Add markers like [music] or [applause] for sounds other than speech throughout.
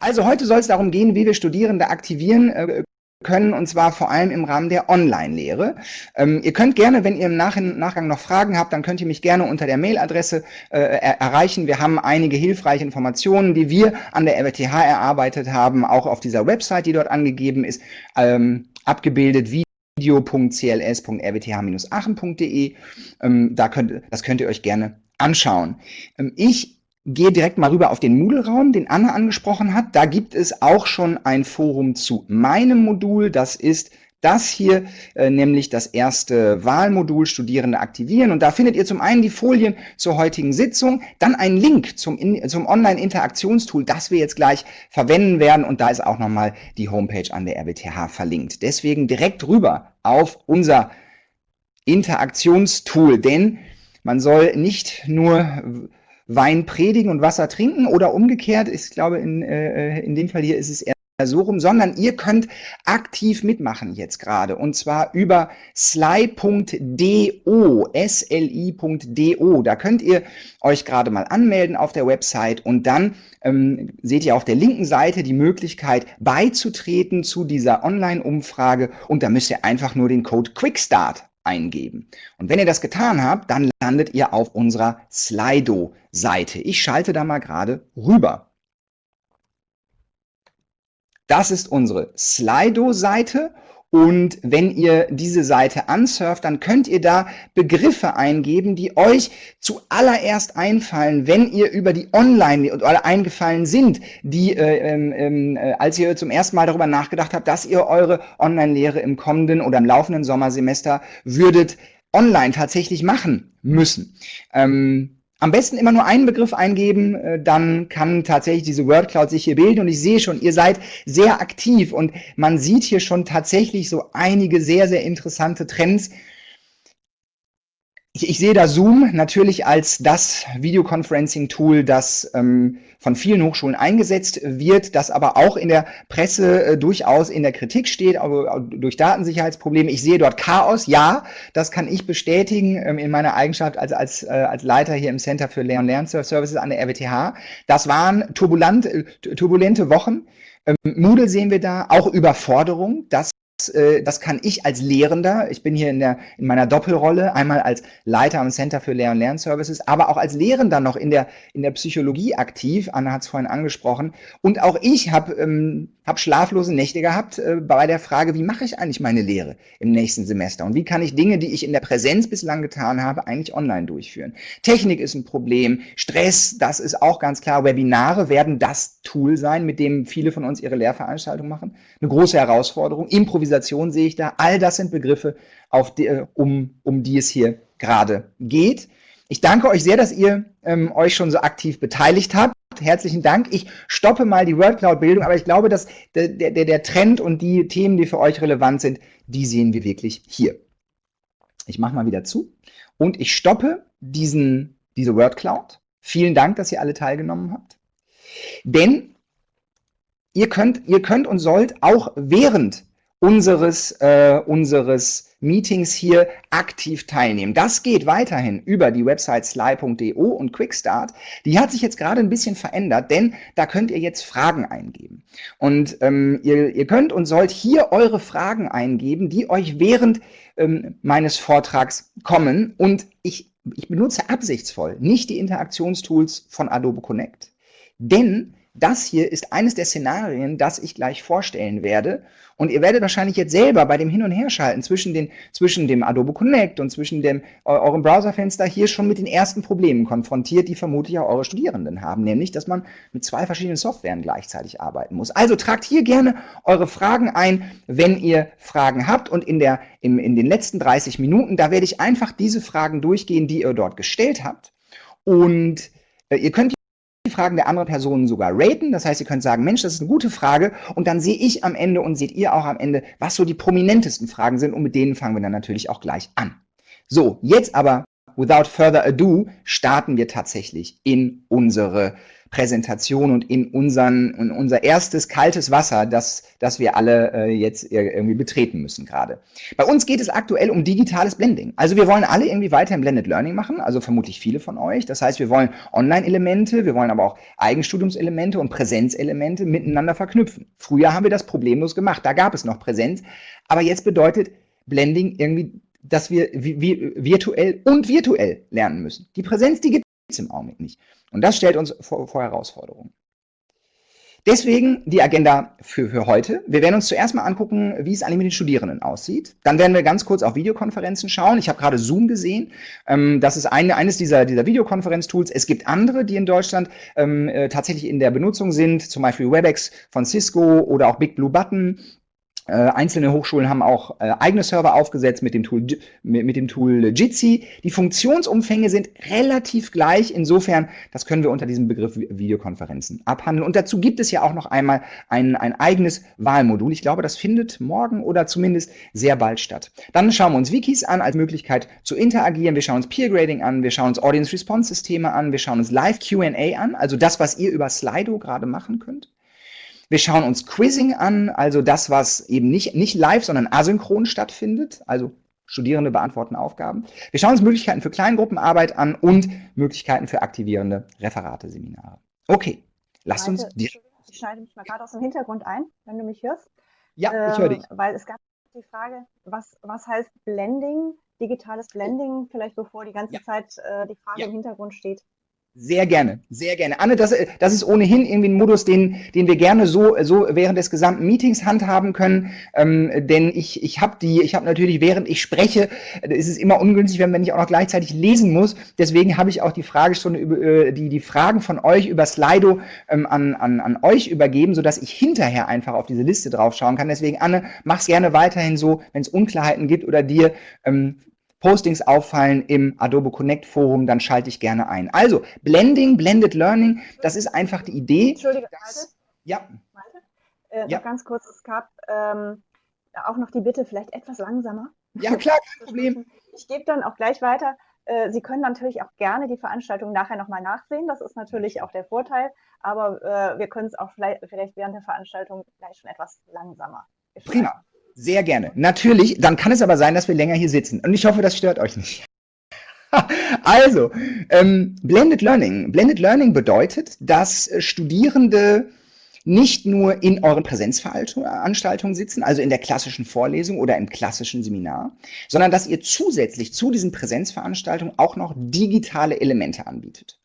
Also heute soll es darum gehen, wie wir Studierende aktivieren äh, können, und zwar vor allem im Rahmen der Online-Lehre. Ähm, ihr könnt gerne, wenn ihr im Nach Nachgang noch Fragen habt, dann könnt ihr mich gerne unter der Mailadresse äh, er erreichen. Wir haben einige hilfreiche Informationen, die wir an der RWTH erarbeitet haben, auch auf dieser Website, die dort angegeben ist, ähm, abgebildet, wie video.cls.rwth-aachen.de. Ähm, da könnt, das könnt ihr euch gerne anschauen. Ähm, ich gehe direkt mal rüber auf den Moodle-Raum, den Anna angesprochen hat. Da gibt es auch schon ein Forum zu meinem Modul. Das ist das hier, äh, nämlich das erste Wahlmodul Studierende aktivieren. Und da findet ihr zum einen die Folien zur heutigen Sitzung, dann einen Link zum, zum Online-Interaktionstool, das wir jetzt gleich verwenden werden. Und da ist auch nochmal die Homepage an der RWTH verlinkt. Deswegen direkt rüber auf unser Interaktionstool, denn man soll nicht nur Wein predigen und Wasser trinken oder umgekehrt, ich glaube in, äh, in dem Fall hier ist es eher so rum, sondern ihr könnt aktiv mitmachen jetzt gerade und zwar über sly.do, sli.do. Da könnt ihr euch gerade mal anmelden auf der Website und dann ähm, seht ihr auf der linken Seite die Möglichkeit beizutreten zu dieser Online-Umfrage und da müsst ihr einfach nur den Code QUICKSTART eingeben. Und wenn ihr das getan habt, dann landet ihr auf unserer Slido-Seite. Ich schalte da mal gerade rüber. Das ist unsere Slido-Seite und wenn ihr diese Seite ansurft, dann könnt ihr da Begriffe eingeben, die euch zuallererst einfallen, wenn ihr über die Online oder eingefallen sind, die, äh, ähm, ähm, äh, als ihr zum ersten Mal darüber nachgedacht habt, dass ihr eure Online-Lehre im kommenden oder im laufenden Sommersemester würdet online tatsächlich machen müssen. Ähm, am besten immer nur einen Begriff eingeben, äh, dann kann tatsächlich diese Word Cloud sich hier bilden. Und ich sehe schon, ihr seid sehr aktiv und man sieht hier schon tatsächlich so einige sehr, sehr interessante Trends, ich, ich sehe da Zoom natürlich als das Videoconferencing-Tool, das ähm, von vielen Hochschulen eingesetzt wird, das aber auch in der Presse äh, durchaus in der Kritik steht, aber durch Datensicherheitsprobleme. Ich sehe dort Chaos, ja, das kann ich bestätigen ähm, in meiner Eigenschaft als, als, äh, als Leiter hier im Center für Lehr- und Lernservices an der RWTH. Das waren turbulent, äh, turbulente Wochen. Ähm, Moodle sehen wir da, auch Überforderung, das das kann ich als Lehrender, ich bin hier in, der, in meiner Doppelrolle, einmal als Leiter am Center für Lehr- und Lernservices, aber auch als Lehrender noch in der, in der Psychologie aktiv, Anna hat es vorhin angesprochen, und auch ich habe ähm, hab schlaflose Nächte gehabt äh, bei der Frage, wie mache ich eigentlich meine Lehre im nächsten Semester und wie kann ich Dinge, die ich in der Präsenz bislang getan habe, eigentlich online durchführen. Technik ist ein Problem, Stress, das ist auch ganz klar, Webinare werden das Tool sein, mit dem viele von uns ihre Lehrveranstaltungen machen, eine große Herausforderung, Improvisation Improvisation sehe ich da. All das sind Begriffe, auf die, äh, um, um die es hier gerade geht. Ich danke euch sehr, dass ihr ähm, euch schon so aktiv beteiligt habt. Herzlichen Dank. Ich stoppe mal die WordCloud-Bildung, aber ich glaube, dass der, der, der Trend und die Themen, die für euch relevant sind, die sehen wir wirklich hier. Ich mache mal wieder zu und ich stoppe diesen, diese WordCloud. Vielen Dank, dass ihr alle teilgenommen habt. Denn ihr könnt, ihr könnt und sollt auch während unseres, äh, unseres Meetings hier aktiv teilnehmen. Das geht weiterhin über die Website sly.do und Quickstart. Die hat sich jetzt gerade ein bisschen verändert, denn da könnt ihr jetzt Fragen eingeben. Und ähm, ihr, ihr könnt und sollt hier eure Fragen eingeben, die euch während ähm, meines Vortrags kommen. Und ich, ich benutze absichtsvoll nicht die Interaktionstools von Adobe Connect, denn das hier ist eines der Szenarien, das ich gleich vorstellen werde. Und ihr werdet wahrscheinlich jetzt selber bei dem Hin- und Herschalten zwischen, den, zwischen dem Adobe Connect und zwischen dem, eurem Browserfenster hier schon mit den ersten Problemen konfrontiert, die vermutlich auch eure Studierenden haben, nämlich, dass man mit zwei verschiedenen Softwaren gleichzeitig arbeiten muss. Also tragt hier gerne eure Fragen ein, wenn ihr Fragen habt und in, der, im, in den letzten 30 Minuten, da werde ich einfach diese Fragen durchgehen, die ihr dort gestellt habt. Und äh, ihr könnt Fragen der anderen Personen sogar raten. Das heißt, ihr könnt sagen, Mensch, das ist eine gute Frage. Und dann sehe ich am Ende und seht ihr auch am Ende, was so die prominentesten Fragen sind. Und mit denen fangen wir dann natürlich auch gleich an. So, jetzt aber, without further ado, starten wir tatsächlich in unsere Präsentation und in, unseren, in unser erstes kaltes Wasser, das, das wir alle äh, jetzt irgendwie betreten müssen gerade. Bei uns geht es aktuell um digitales Blending. Also wir wollen alle irgendwie weiter im Blended Learning machen, also vermutlich viele von euch. Das heißt, wir wollen Online-Elemente, wir wollen aber auch Eigenstudiumselemente und Präsenzelemente miteinander verknüpfen. Früher haben wir das problemlos gemacht, da gab es noch Präsenz, aber jetzt bedeutet Blending irgendwie dass wir virtuell und virtuell lernen müssen. Die Präsenz, die gibt es im Augenblick nicht. Und das stellt uns vor, vor Herausforderungen. Deswegen die Agenda für, für heute. Wir werden uns zuerst mal angucken, wie es eigentlich mit den Studierenden aussieht. Dann werden wir ganz kurz auf Videokonferenzen schauen. Ich habe gerade Zoom gesehen. Ähm, das ist eine, eines dieser, dieser Videokonferenztools. Es gibt andere, die in Deutschland ähm, äh, tatsächlich in der Benutzung sind, zum Beispiel WebEx von Cisco oder auch Big Blue Button äh, einzelne Hochschulen haben auch äh, eigene Server aufgesetzt mit dem Tool mit, mit, dem Tool Jitsi. Die Funktionsumfänge sind relativ gleich. Insofern, das können wir unter diesem Begriff Videokonferenzen abhandeln. Und dazu gibt es ja auch noch einmal ein, ein eigenes Wahlmodul. Ich glaube, das findet morgen oder zumindest sehr bald statt. Dann schauen wir uns Wikis an als Möglichkeit zu interagieren. Wir schauen uns Peer Grading an. Wir schauen uns Audience Response Systeme an. Wir schauen uns Live Q&A an. Also das, was ihr über Slido gerade machen könnt. Wir schauen uns Quizzing an, also das, was eben nicht, nicht live, sondern asynchron stattfindet, also Studierende beantworten Aufgaben. Wir schauen uns Möglichkeiten für Kleingruppenarbeit an und Möglichkeiten für aktivierende Referate, Seminare. Okay, lasst uns... Ich schneide mich mal gerade aus dem Hintergrund ein, wenn du mich hörst. Ja, ich höre dich. Ähm, weil es gab die Frage, was, was heißt Blending, digitales Blending, vielleicht bevor die ganze ja. Zeit äh, die Frage ja. im Hintergrund steht. Sehr gerne, sehr gerne. Anne, das, das ist ohnehin irgendwie ein Modus, den, den wir gerne so, so während des gesamten Meetings handhaben können. Ähm, denn ich, ich habe die, ich habe natürlich, während ich spreche, äh, ist es immer ungünstig, wenn man nicht auch noch gleichzeitig lesen muss. Deswegen habe ich auch die Fragestunde über äh, die, die Fragen von euch über Slido ähm, an, an, an euch übergeben, sodass ich hinterher einfach auf diese Liste draufschauen kann. Deswegen, Anne, mach's gerne weiterhin so, wenn es Unklarheiten gibt oder dir ähm, Postings auffallen im Adobe Connect Forum, dann schalte ich gerne ein. Also, Blending, Blended Learning, das ist einfach die Idee. Entschuldige, dass, Ja. Äh, ja. Ganz kurz, es gab ähm, auch noch die Bitte, vielleicht etwas langsamer. Ja, klar, kein [laughs] Problem. Ich gebe dann auch gleich weiter. Äh, Sie können natürlich auch gerne die Veranstaltung nachher nochmal nachsehen. Das ist natürlich auch der Vorteil. Aber äh, wir können es auch vielleicht, vielleicht während der Veranstaltung gleich schon etwas langsamer. Prima. Sehr gerne. Natürlich, dann kann es aber sein, dass wir länger hier sitzen. Und ich hoffe, das stört euch nicht. [laughs] also, ähm, Blended Learning. Blended Learning bedeutet, dass Studierende nicht nur in euren Präsenzveranstaltungen sitzen, also in der klassischen Vorlesung oder im klassischen Seminar, sondern dass ihr zusätzlich zu diesen Präsenzveranstaltungen auch noch digitale Elemente anbietet.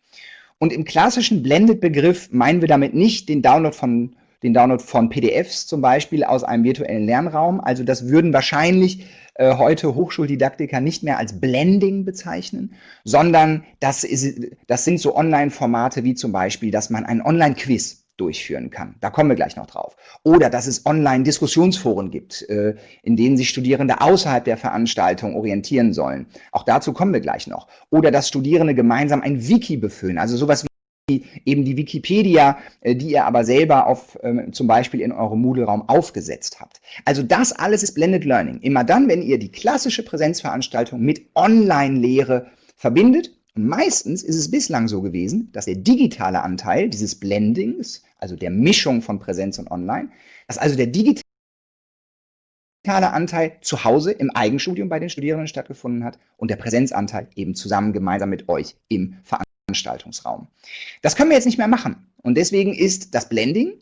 Und im klassischen Blended-Begriff meinen wir damit nicht den Download von den Download von PDFs zum Beispiel aus einem virtuellen Lernraum. Also das würden wahrscheinlich äh, heute Hochschuldidaktiker nicht mehr als Blending bezeichnen, sondern das, ist, das sind so Online-Formate wie zum Beispiel, dass man ein Online-Quiz durchführen kann. Da kommen wir gleich noch drauf. Oder dass es Online-Diskussionsforen gibt, äh, in denen sich Studierende außerhalb der Veranstaltung orientieren sollen. Auch dazu kommen wir gleich noch. Oder dass Studierende gemeinsam ein Wiki befüllen, also sowas wie eben die Wikipedia, äh, die ihr aber selber auf, ähm, zum Beispiel in eurem Moodle-Raum aufgesetzt habt. Also das alles ist Blended Learning. Immer dann, wenn ihr die klassische Präsenzveranstaltung mit Online-Lehre verbindet. Und meistens ist es bislang so gewesen, dass der digitale Anteil dieses Blendings, also der Mischung von Präsenz und Online, dass also der digitale Anteil zu Hause im Eigenstudium bei den Studierenden stattgefunden hat und der Präsenzanteil eben zusammen gemeinsam mit euch im Veranstaltungsraum. Veranstaltungsraum. Das können wir jetzt nicht mehr machen. Und deswegen ist das Blending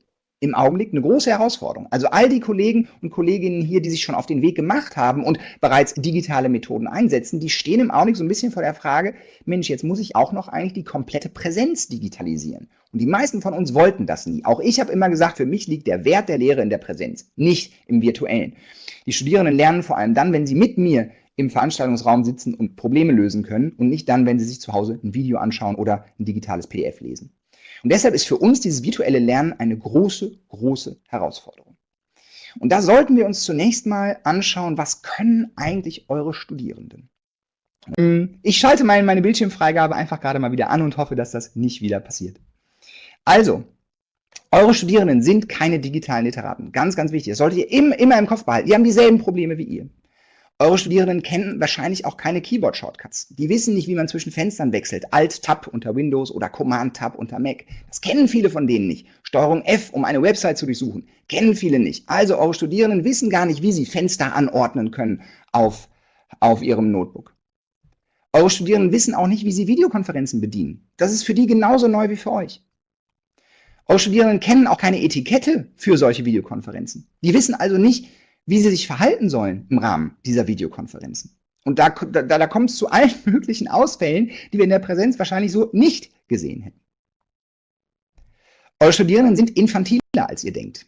im Augenblick eine große Herausforderung. Also all die Kollegen und Kolleginnen hier, die sich schon auf den Weg gemacht haben und bereits digitale Methoden einsetzen, die stehen im Augenblick so ein bisschen vor der Frage, Mensch, jetzt muss ich auch noch eigentlich die komplette Präsenz digitalisieren. Und die meisten von uns wollten das nie. Auch ich habe immer gesagt, für mich liegt der Wert der Lehre in der Präsenz, nicht im virtuellen. Die Studierenden lernen vor allem dann, wenn sie mit mir im Veranstaltungsraum sitzen und Probleme lösen können und nicht dann, wenn sie sich zu Hause ein Video anschauen oder ein digitales PDF lesen. Und deshalb ist für uns dieses virtuelle Lernen eine große, große Herausforderung. Und da sollten wir uns zunächst mal anschauen, was können eigentlich eure Studierenden? Ich schalte meine Bildschirmfreigabe einfach gerade mal wieder an und hoffe, dass das nicht wieder passiert. Also, eure Studierenden sind keine digitalen Literaten. Ganz, ganz wichtig. Das solltet ihr immer, immer im Kopf behalten. Die haben dieselben Probleme wie ihr. Eure Studierenden kennen wahrscheinlich auch keine Keyboard-Shortcuts. Die wissen nicht, wie man zwischen Fenstern wechselt. Alt-Tab unter Windows oder Command-Tab unter Mac. Das kennen viele von denen nicht. Steuerung F, um eine Website zu durchsuchen, kennen viele nicht. Also eure Studierenden wissen gar nicht, wie sie Fenster anordnen können auf, auf ihrem Notebook. Eure Studierenden wissen auch nicht, wie sie Videokonferenzen bedienen. Das ist für die genauso neu wie für euch. Eure Studierenden kennen auch keine Etikette für solche Videokonferenzen. Die wissen also nicht, wie sie sich verhalten sollen im Rahmen dieser Videokonferenzen. Und da, da, da kommt es zu allen [laughs] möglichen Ausfällen, die wir in der Präsenz wahrscheinlich so nicht gesehen hätten. Eure Studierenden sind infantiler, als ihr denkt.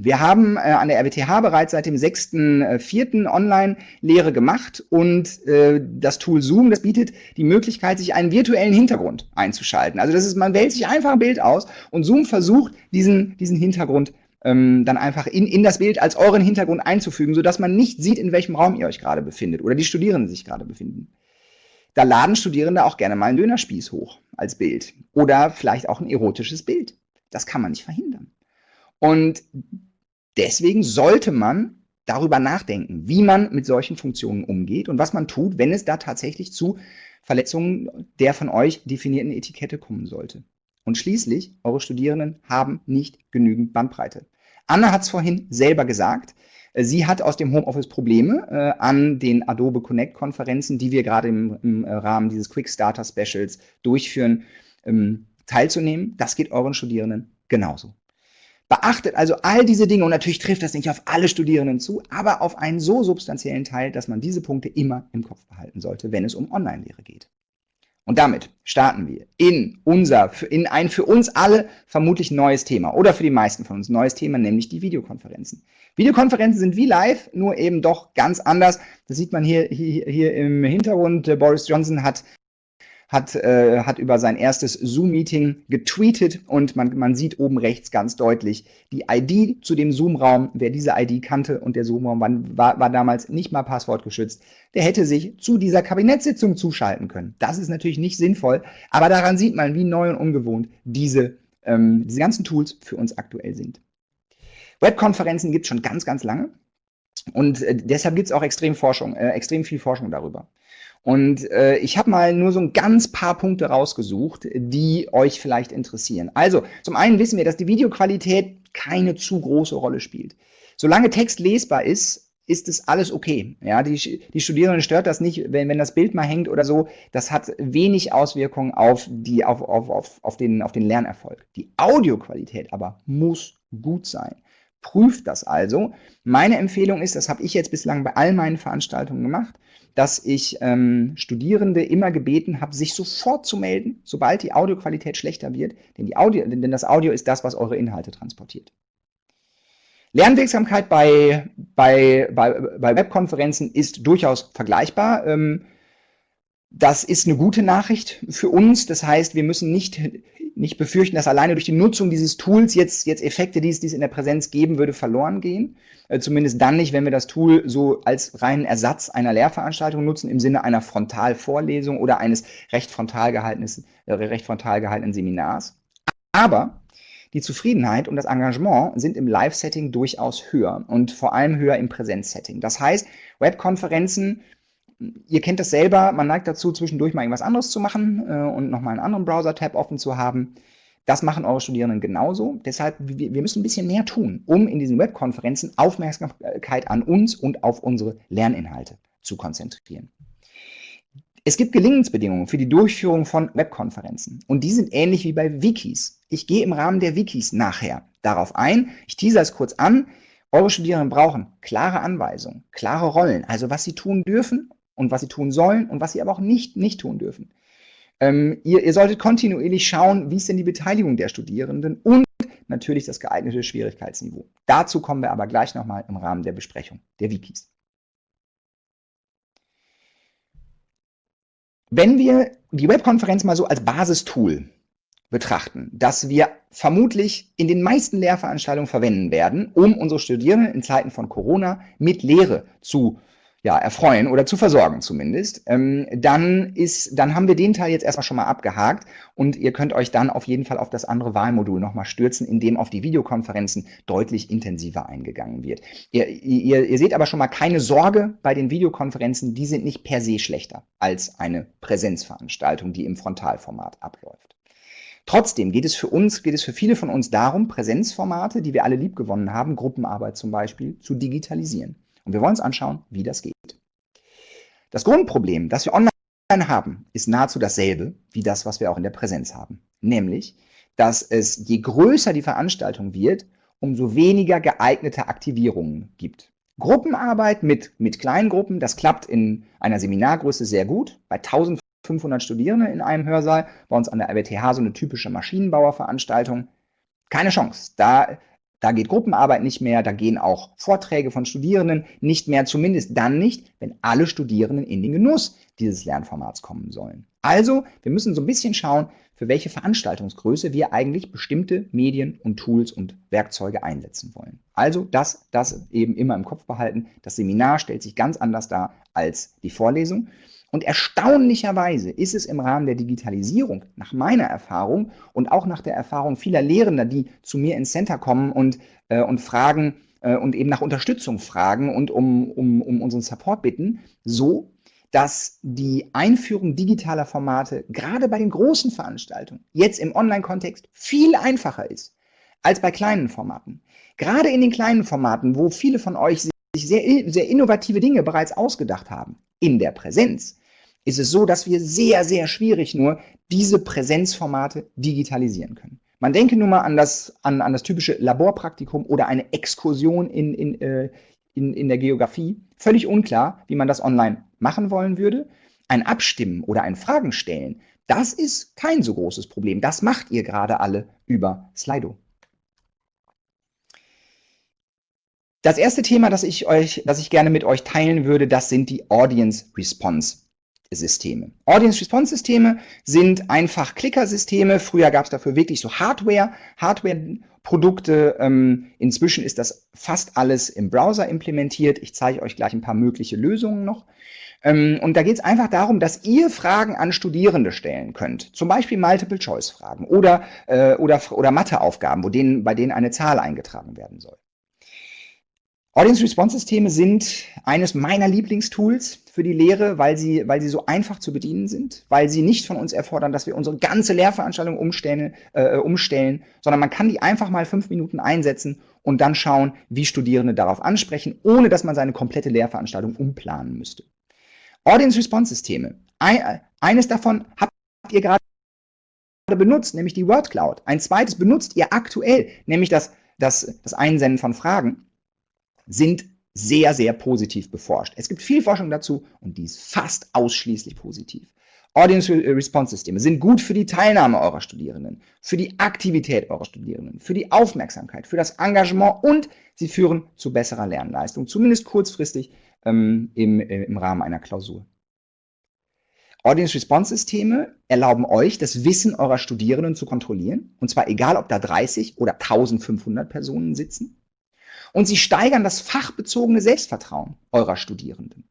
Wir haben äh, an der RWTH bereits seit dem 6.4. Äh, Online-Lehre gemacht und äh, das Tool Zoom, das bietet die Möglichkeit, sich einen virtuellen Hintergrund einzuschalten. Also das ist, man wählt sich einfach ein Bild aus und Zoom versucht, diesen, diesen Hintergrund ähm, dann einfach in, in das Bild als euren Hintergrund einzufügen, sodass man nicht sieht, in welchem Raum ihr euch gerade befindet oder die Studierenden sich gerade befinden. Da laden Studierende auch gerne mal einen Dönerspieß hoch als Bild oder vielleicht auch ein erotisches Bild. Das kann man nicht verhindern. Und deswegen sollte man darüber nachdenken, wie man mit solchen Funktionen umgeht und was man tut, wenn es da tatsächlich zu Verletzungen der von euch definierten Etikette kommen sollte. Und schließlich, eure Studierenden haben nicht genügend Bandbreite. Anna hat es vorhin selber gesagt. Äh, sie hat aus dem Homeoffice Probleme äh, an den Adobe Connect Konferenzen, die wir gerade im, im, äh, Rahmen dieses Quick Starter Specials durchführen, ähm, teilzunehmen. Das geht euren Studierenden genauso. Beachtet also all diese Dinge und natürlich trifft das nicht auf alle Studierenden zu, aber auf einen so substanziellen Teil, dass man diese Punkte immer im Kopf behalten sollte, wenn es um Online-Lehre geht. Und damit starten wir in unser, in ein für uns alle vermutlich neues Thema oder für die meisten von uns neues Thema, nämlich die Videokonferenzen. Videokonferenzen sind wie live, nur eben doch ganz anders. Das sieht man hier, hier, hier im Hintergrund. Boris Johnson hat hat, äh, hat über sein erstes Zoom-Meeting getweetet und man, man sieht oben rechts ganz deutlich die ID zu dem Zoom-Raum. Wer diese ID kannte und der Zoom-Raum war, war damals nicht mal passwortgeschützt, der hätte sich zu dieser Kabinettssitzung zuschalten können. Das ist natürlich nicht sinnvoll, aber daran sieht man, wie neu und ungewohnt diese, ähm, diese ganzen Tools für uns aktuell sind. Webkonferenzen gibt es schon ganz, ganz lange. Und äh, deshalb gibt es auch extrem Forschung, äh, extrem viel Forschung darüber. Und äh, ich habe mal nur so ein ganz paar Punkte rausgesucht, die euch vielleicht interessieren. Also, zum einen wissen wir, dass die Videoqualität keine zu große Rolle spielt. Solange Text lesbar ist, ist es alles okay. Ja, die, die Studierenden stört das nicht, wenn, wenn das Bild mal hängt oder so. Das hat wenig Auswirkungen auf, die, auf, auf, auf, auf, den, auf den Lernerfolg. Die Audioqualität aber muss gut sein. Prüft das also. Meine Empfehlung ist, das habe ich jetzt bislang bei all meinen Veranstaltungen gemacht, dass ich ähm, Studierende immer gebeten habe, sich sofort zu melden, sobald die Audioqualität schlechter wird, denn, die Audio, denn das Audio ist das, was eure Inhalte transportiert. Lernwirksamkeit bei, bei, bei, bei Webkonferenzen ist durchaus vergleichbar. Ähm, das ist eine gute Nachricht für uns. Das heißt, wir müssen nicht, nicht befürchten, dass alleine durch die Nutzung dieses Tools jetzt, jetzt Effekte, die es, die es in der Präsenz geben würde, verloren gehen. Äh, zumindest dann nicht, wenn wir das Tool so als reinen Ersatz einer Lehrveranstaltung nutzen, im Sinne einer Frontalvorlesung oder eines recht frontal, äh, recht frontal gehaltenen Seminars. Aber die Zufriedenheit und das Engagement sind im Live-Setting durchaus höher und vor allem höher im Präsenz-Setting. Das heißt, Webkonferenzen ihr kennt das selber, man neigt dazu, zwischendurch mal irgendwas anderes zu machen äh, und nochmal einen anderen Browser-Tab offen zu haben. Das machen eure Studierenden genauso. Deshalb, wir, wir müssen ein bisschen mehr tun, um in diesen Webkonferenzen Aufmerksamkeit an uns und auf unsere Lerninhalte zu konzentrieren. Es gibt Gelingensbedingungen für die Durchführung von Webkonferenzen und die sind ähnlich wie bei Wikis. Ich gehe im Rahmen der Wikis nachher darauf ein. Ich teaser es kurz an. Eure Studierenden brauchen klare Anweisungen, klare Rollen, also was sie tun dürfen und was sie tun sollen und was sie aber auch nicht, nicht tun dürfen. Ähm, ihr, ihr solltet kontinuierlich schauen, wie ist denn die Beteiligung der Studierenden und natürlich das geeignete Schwierigkeitsniveau. Dazu kommen wir aber gleich nochmal im Rahmen der Besprechung der Wikis. Wenn wir die Webkonferenz mal so als Basistool betrachten, das wir vermutlich in den meisten Lehrveranstaltungen verwenden werden, um unsere Studierenden in Zeiten von Corona mit Lehre zu ja, erfreuen oder zu versorgen zumindest, ähm, dann ist, dann haben wir den Teil jetzt erstmal schon mal abgehakt und ihr könnt euch dann auf jeden Fall auf das andere Wahlmodul nochmal stürzen, in dem auf die Videokonferenzen deutlich intensiver eingegangen wird. Ihr, ihr, ihr seht aber schon mal keine Sorge bei den Videokonferenzen, die sind nicht per se schlechter als eine Präsenzveranstaltung, die im Frontalformat abläuft. Trotzdem geht es für uns, geht es für viele von uns darum, Präsenzformate, die wir alle liebgewonnen haben, Gruppenarbeit zum Beispiel, zu digitalisieren. Und wir wollen uns anschauen, wie das geht. Das Grundproblem, das wir online haben, ist nahezu dasselbe wie das, was wir auch in der Präsenz haben. Nämlich, dass es, je größer die Veranstaltung wird, umso weniger geeignete Aktivierungen gibt. Gruppenarbeit mit, mit kleinen Gruppen, das klappt in einer Seminargröße sehr gut. Bei 1500 Studierenden in einem Hörsaal, bei uns an der RWTH so eine typische Maschinenbauerveranstaltung. Keine Chance. Da da geht Gruppenarbeit nicht mehr, da gehen auch Vorträge von Studierenden nicht mehr, zumindest dann nicht, wenn alle Studierenden in den Genuss dieses Lernformats kommen sollen. Also, wir müssen so ein bisschen schauen, für welche Veranstaltungsgröße wir eigentlich bestimmte Medien und Tools und Werkzeuge einsetzen wollen. Also das, das eben immer im Kopf behalten. Das Seminar stellt sich ganz anders dar als die Vorlesung. Und erstaunlicherweise ist es im Rahmen der Digitalisierung, nach meiner Erfahrung und auch nach der Erfahrung vieler Lehrender, die zu mir ins Center kommen und, äh, und fragen äh, und eben nach Unterstützung fragen und um, um, um unseren Support bitten, so, dass die Einführung digitaler Formate gerade bei den großen Veranstaltungen jetzt im Online-Kontext viel einfacher ist als bei kleinen Formaten. Gerade in den kleinen Formaten, wo viele von euch sich sehr, sehr innovative Dinge bereits ausgedacht haben, in der Präsenz, ist es so, dass wir sehr, sehr schwierig nur diese Präsenzformate digitalisieren können. Man denke nur mal an das, an, an das typische Laborpraktikum oder eine Exkursion in, in, äh, in, in der Geografie. Völlig unklar, wie man das online machen wollen würde. Ein Abstimmen oder ein Fragen stellen, das ist kein so großes Problem. Das macht ihr gerade alle über Slido. Das erste Thema, das ich euch, das ich gerne mit euch teilen würde, das sind die Audience Response Systeme. Audience Response Systeme sind einfach Klickersysteme. Früher gab es dafür wirklich so Hardware, Hardware-Produkte. Ähm, inzwischen ist das fast alles im Browser implementiert. Ich zeige euch gleich ein paar mögliche Lösungen noch. Ähm, und da geht es einfach darum, dass ihr Fragen an Studierende stellen könnt. Zum Beispiel Multiple-Choice-Fragen oder, äh, oder, oder Matheaufgaben, wo denen, bei denen eine Zahl eingetragen werden soll. Audience-Response-Systeme sind eines meiner Lieblingstools für die Lehre, weil sie, weil sie so einfach zu bedienen sind, weil sie nicht von uns erfordern, dass wir unsere ganze Lehrveranstaltung umstellen, äh, umstellen, sondern man kann die einfach mal fünf Minuten einsetzen und dann schauen, wie Studierende darauf ansprechen, ohne dass man seine komplette Lehrveranstaltung umplanen müsste. Audience-Response-Systeme. Ein, eines davon habt ihr gerade benutzt, nämlich die Word Cloud. Ein zweites benutzt ihr aktuell, nämlich das, das, das Einsenden von Fragen sind sehr, sehr positiv beforscht. Es gibt viel Forschung dazu und die ist fast ausschließlich positiv. Audience Response Systeme sind gut für die Teilnahme eurer Studierenden, für die Aktivität eurer Studierenden, für die Aufmerksamkeit, für das Engagement und sie führen zu besserer Lernleistung, zumindest kurzfristig ähm, im, äh, im Rahmen einer Klausur. Audience Response Systeme erlauben euch, das Wissen eurer Studierenden zu kontrollieren, und zwar egal, ob da 30 oder 1500 Personen sitzen. Und sie steigern das fachbezogene Selbstvertrauen eurer Studierenden.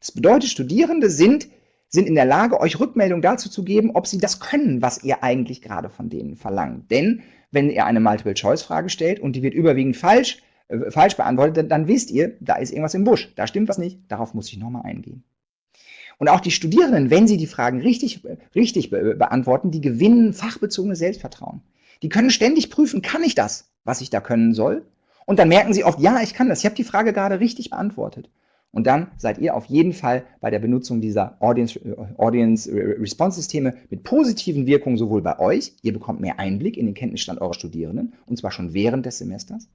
Das bedeutet, Studierende sind, sind in der Lage, euch Rückmeldung dazu zu geben, ob sie das können, was ihr eigentlich gerade von denen verlangt. Denn wenn ihr eine Multiple-Choice-Frage stellt und die wird überwiegend falsch, äh, falsch beantwortet, dann, dann wisst ihr, da ist irgendwas im Busch, da stimmt was nicht, darauf muss ich nochmal eingehen. Und auch die Studierenden, wenn sie die Fragen richtig, richtig be beantworten, die gewinnen fachbezogenes Selbstvertrauen. Die können ständig prüfen, kann ich das, was ich da können soll? Und dann merken sie oft, ja, ich kann das, ich habe die Frage gerade richtig beantwortet. Und dann seid ihr auf jeden Fall bei der Benutzung dieser Audience, äh, Audience Response Systeme mit positiven Wirkungen sowohl bei euch, ihr bekommt mehr Einblick in den Kenntnisstand eurer Studierenden, und zwar schon während des Semesters,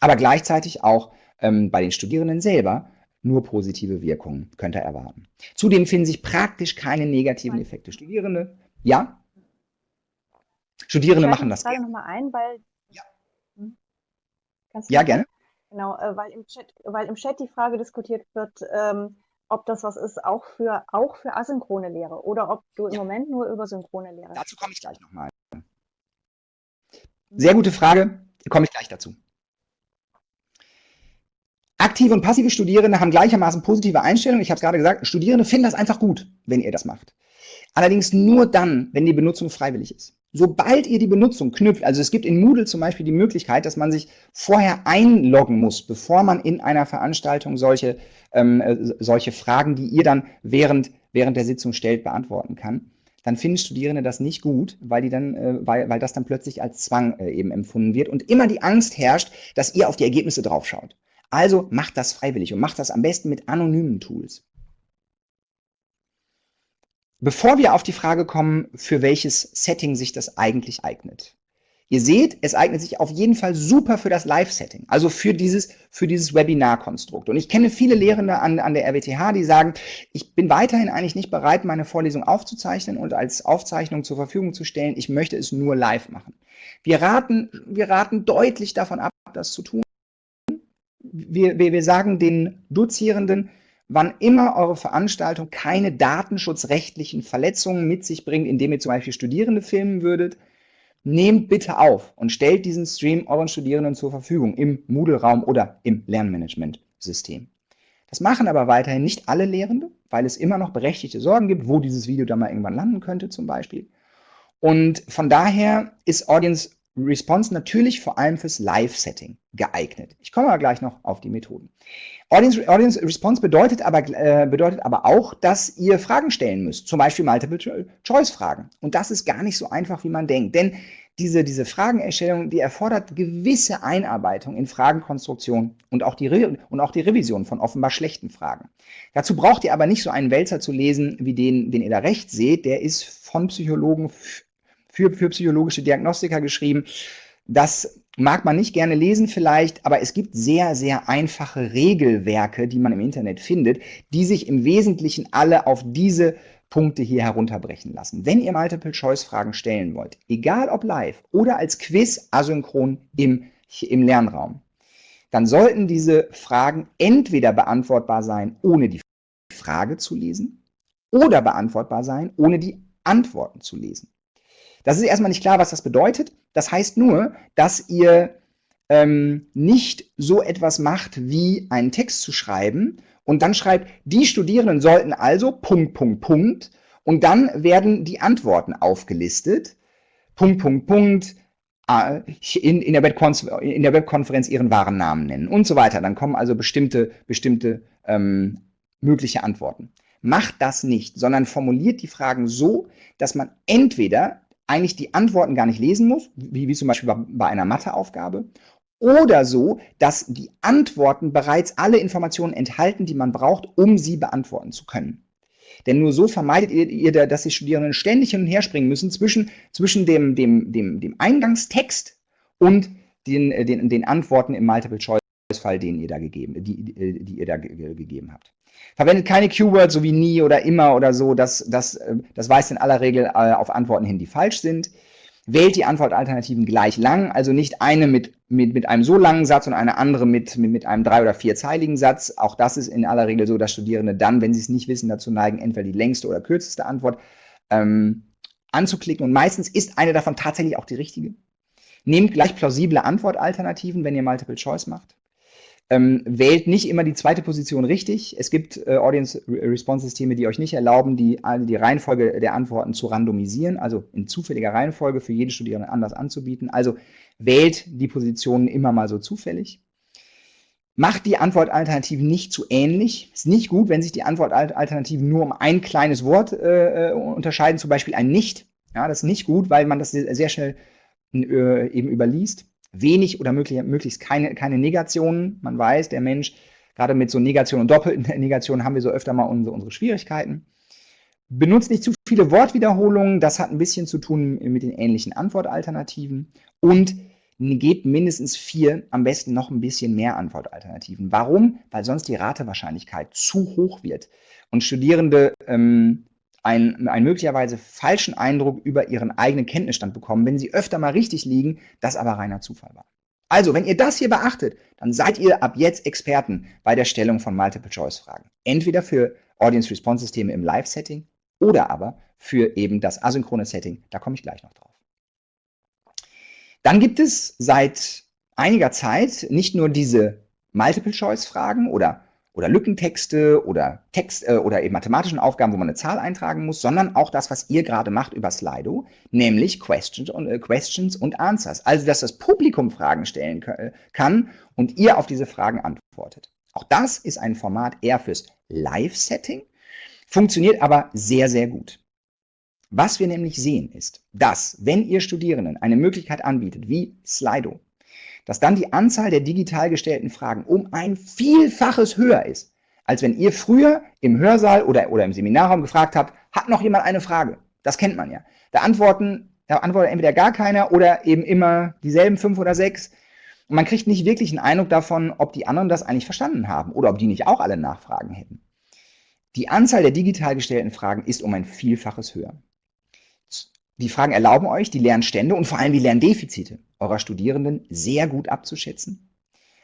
aber gleichzeitig auch ähm, bei den Studierenden selber nur positive Wirkungen könnt ihr erwarten. Zudem finden sich praktisch keine negativen Effekte. Studierende, ja? Studierende machen das. Ich frage nochmal ein, weil Kannst ja, gerne. Genau, äh, weil, im Chat, weil im Chat die Frage diskutiert wird, ähm, ob das was ist, auch für, auch für asynchrone Lehre oder ob du im ja. Moment nur über synchrone Lehre. Dazu komme ich gleich nochmal. Sehr gute Frage, komme ich gleich dazu. Aktive und passive Studierende haben gleichermaßen positive Einstellungen. Ich habe es gerade gesagt, Studierende finden das einfach gut, wenn ihr das macht. Allerdings nur dann, wenn die Benutzung freiwillig ist. Sobald ihr die Benutzung knüpft, also es gibt in Moodle zum Beispiel die Möglichkeit, dass man sich vorher einloggen muss, bevor man in einer Veranstaltung solche, ähm, äh, solche Fragen, die ihr dann während, während der Sitzung stellt, beantworten kann, dann finden Studierende das nicht gut, weil, die dann, äh, weil, weil das dann plötzlich als Zwang äh, eben empfunden wird und immer die Angst herrscht, dass ihr auf die Ergebnisse draufschaut. Also macht das freiwillig und macht das am besten mit anonymen Tools. Bevor wir auf die Frage kommen, für welches Setting sich das eigentlich eignet. Ihr seht, es eignet sich auf jeden Fall super für das Live-Setting, also für dieses, für dieses Webinar-Konstrukt. Und ich kenne viele Lehrende an, an der RWTH, die sagen, ich bin weiterhin eigentlich nicht bereit, meine Vorlesung aufzuzeichnen und als Aufzeichnung zur Verfügung zu stellen. Ich möchte es nur live machen. Wir raten, wir raten deutlich davon ab, das zu tun wir, wir, wir sagen den Dozierenden, wann immer eure Veranstaltung keine datenschutzrechtlichen Verletzungen mit sich bringt, indem ihr zum Beispiel Studierende filmen würdet, nehmt bitte auf und stellt diesen Stream euren Studierenden zur Verfügung im Moodle-Raum oder im Lernmanagement-System. Das machen aber weiterhin nicht alle Lehrende, weil es immer noch berechtigte Sorgen gibt, wo dieses Video dann mal irgendwann landen könnte zum Beispiel. Und von daher ist Audience Response natürlich vor allem fürs Live-Setting geeignet. Ich komme aber gleich noch auf die Methoden. Audience, Audience Response bedeutet aber, äh, bedeutet aber auch, dass ihr Fragen stellen müsst, zum Beispiel Multiple-Choice-Fragen. Und das ist gar nicht so einfach, wie man denkt, denn diese, diese Fragenerstellung, die erfordert gewisse Einarbeitung in Fragenkonstruktion und auch, die und auch die Revision von offenbar schlechten Fragen. Dazu braucht ihr aber nicht so einen Wälzer zu lesen, wie den, den ihr da rechts seht. Der ist von Psychologen für, für psychologische Diagnostiker geschrieben. Das mag man nicht gerne lesen vielleicht, aber es gibt sehr, sehr einfache Regelwerke, die man im Internet findet, die sich im Wesentlichen alle auf diese Punkte hier herunterbrechen lassen. Wenn ihr Multiple-Choice-Fragen stellen wollt, egal ob live oder als Quiz asynchron im, im Lernraum, dann sollten diese Fragen entweder beantwortbar sein, ohne die Frage zu lesen, oder beantwortbar sein, ohne die Antworten zu lesen. Das ist erstmal nicht klar, was das bedeutet. Das heißt nur, dass ihr ähm, nicht so etwas macht, wie einen Text zu schreiben und dann schreibt, die Studierenden sollten also Punkt, Punkt, Punkt und dann werden die Antworten aufgelistet. Punkt, Punkt, Punkt, äh, in, in, der in, der Webkonferenz ihren wahren Namen nennen und so weiter. Dann kommen also bestimmte, bestimmte ähm, mögliche Antworten. Macht das nicht, sondern formuliert die Fragen so, dass man entweder eigentlich die Antworten gar nicht lesen muss, wie, wie zum Beispiel bei einer Matheaufgabe, oder so, dass die Antworten bereits alle Informationen enthalten, die man braucht, um sie beantworten zu können. Denn nur so vermeidet ihr, ihr dass die Studierenden ständig hin und her springen müssen zwischen, zwischen dem, dem, dem, dem Eingangstext und den, äh, den, den Antworten im Multiple-Choice-Fall, den ihr da gegeben, die, die, die ihr da gegeben habt. Verwendet keine Keywords so wie nie oder immer oder so, das, das, äh, das weist in aller Regel äh, auf Antworten hin, die falsch sind. Wählt die Antwortalternativen gleich lang, also nicht eine mit, mit, mit einem so langen Satz und eine andere mit, mit, mit einem drei- oder vierzeiligen Satz. Auch das ist in aller Regel so, dass Studierende dann, wenn sie es nicht wissen, dazu neigen, entweder die längste oder kürzeste Antwort ähm, anzuklicken. Und meistens ist eine davon tatsächlich auch die richtige. Nehmt gleich plausible Antwortalternativen, wenn ihr Multiple Choice macht ähm, wählt nicht immer die zweite Position richtig. Es gibt äh, Audience-Response-Systeme, die euch nicht erlauben, die, die Reihenfolge der Antworten zu randomisieren, also in zufälliger Reihenfolge für jeden Studierenden anders anzubieten. Also wählt die Positionen immer mal so zufällig. Macht die Antwortalternativen nicht zu ähnlich. Ist nicht gut, wenn sich die Antwortalternativen nur um ein kleines Wort äh, äh unterscheiden, zum Beispiel ein Nicht. Ja, das ist nicht gut, weil man das sehr schnell äh, eben überliest wenig oder möglich, möglichst keine, keine Negationen. Man weiß, der Mensch, gerade mit so Negationen und doppelten [laughs] Negationen haben wir so öfter mal unsere, unsere Schwierigkeiten. Benutzt nicht zu viele Wortwiederholungen, das hat ein bisschen zu tun mit den ähnlichen Antwortalternativen. Und gebt mindestens vier, am besten noch ein bisschen mehr Antwortalternativen. Warum? Weil sonst die Ratewahrscheinlichkeit zu hoch wird und Studierende ähm, einen, einen möglicherweise falschen Eindruck über ihren eigenen Kenntnisstand bekommen, wenn sie öfter mal richtig liegen, das aber reiner Zufall war. Also, wenn ihr das hier beachtet, dann seid ihr ab jetzt Experten bei der Stellung von Multiple-Choice-Fragen. Entweder für Audience-Response-Systeme im Live-Setting oder aber für eben das asynchrone Setting. Da komme ich gleich noch drauf. Dann gibt es seit einiger Zeit nicht nur diese Multiple-Choice-Fragen oder, oder Lückentexte oder Text äh, oder eben mathematischen Aufgaben, wo man eine Zahl eintragen muss, sondern auch das, was ihr gerade macht über Slido, nämlich Questions und, äh, Questions und Answers. Also, dass das Publikum Fragen stellen kann und ihr auf diese Fragen antwortet. Auch das ist ein Format eher fürs Live-Setting, funktioniert aber sehr, sehr gut. Was wir nämlich sehen ist, dass, wenn ihr Studierenden eine Möglichkeit anbietet, wie Slido, dass dann die Anzahl der digital gestellten Fragen um ein Vielfaches höher ist, als wenn ihr früher im Hörsaal oder, oder im Seminarraum gefragt habt, hat noch jemand eine Frage? Das kennt man ja. Da antworten, da antwortet entweder gar keiner oder eben immer dieselben fünf oder sechs. Und man kriegt nicht wirklich einen Eindruck davon, ob die anderen das eigentlich verstanden haben oder ob die nicht auch alle Nachfragen hätten. Die Anzahl der digital gestellten Fragen ist um ein Vielfaches höher. Die Fragen erlauben euch, die Lernstände und vor allem die Lerndefizite eurer Studierenden sehr gut abzuschätzen.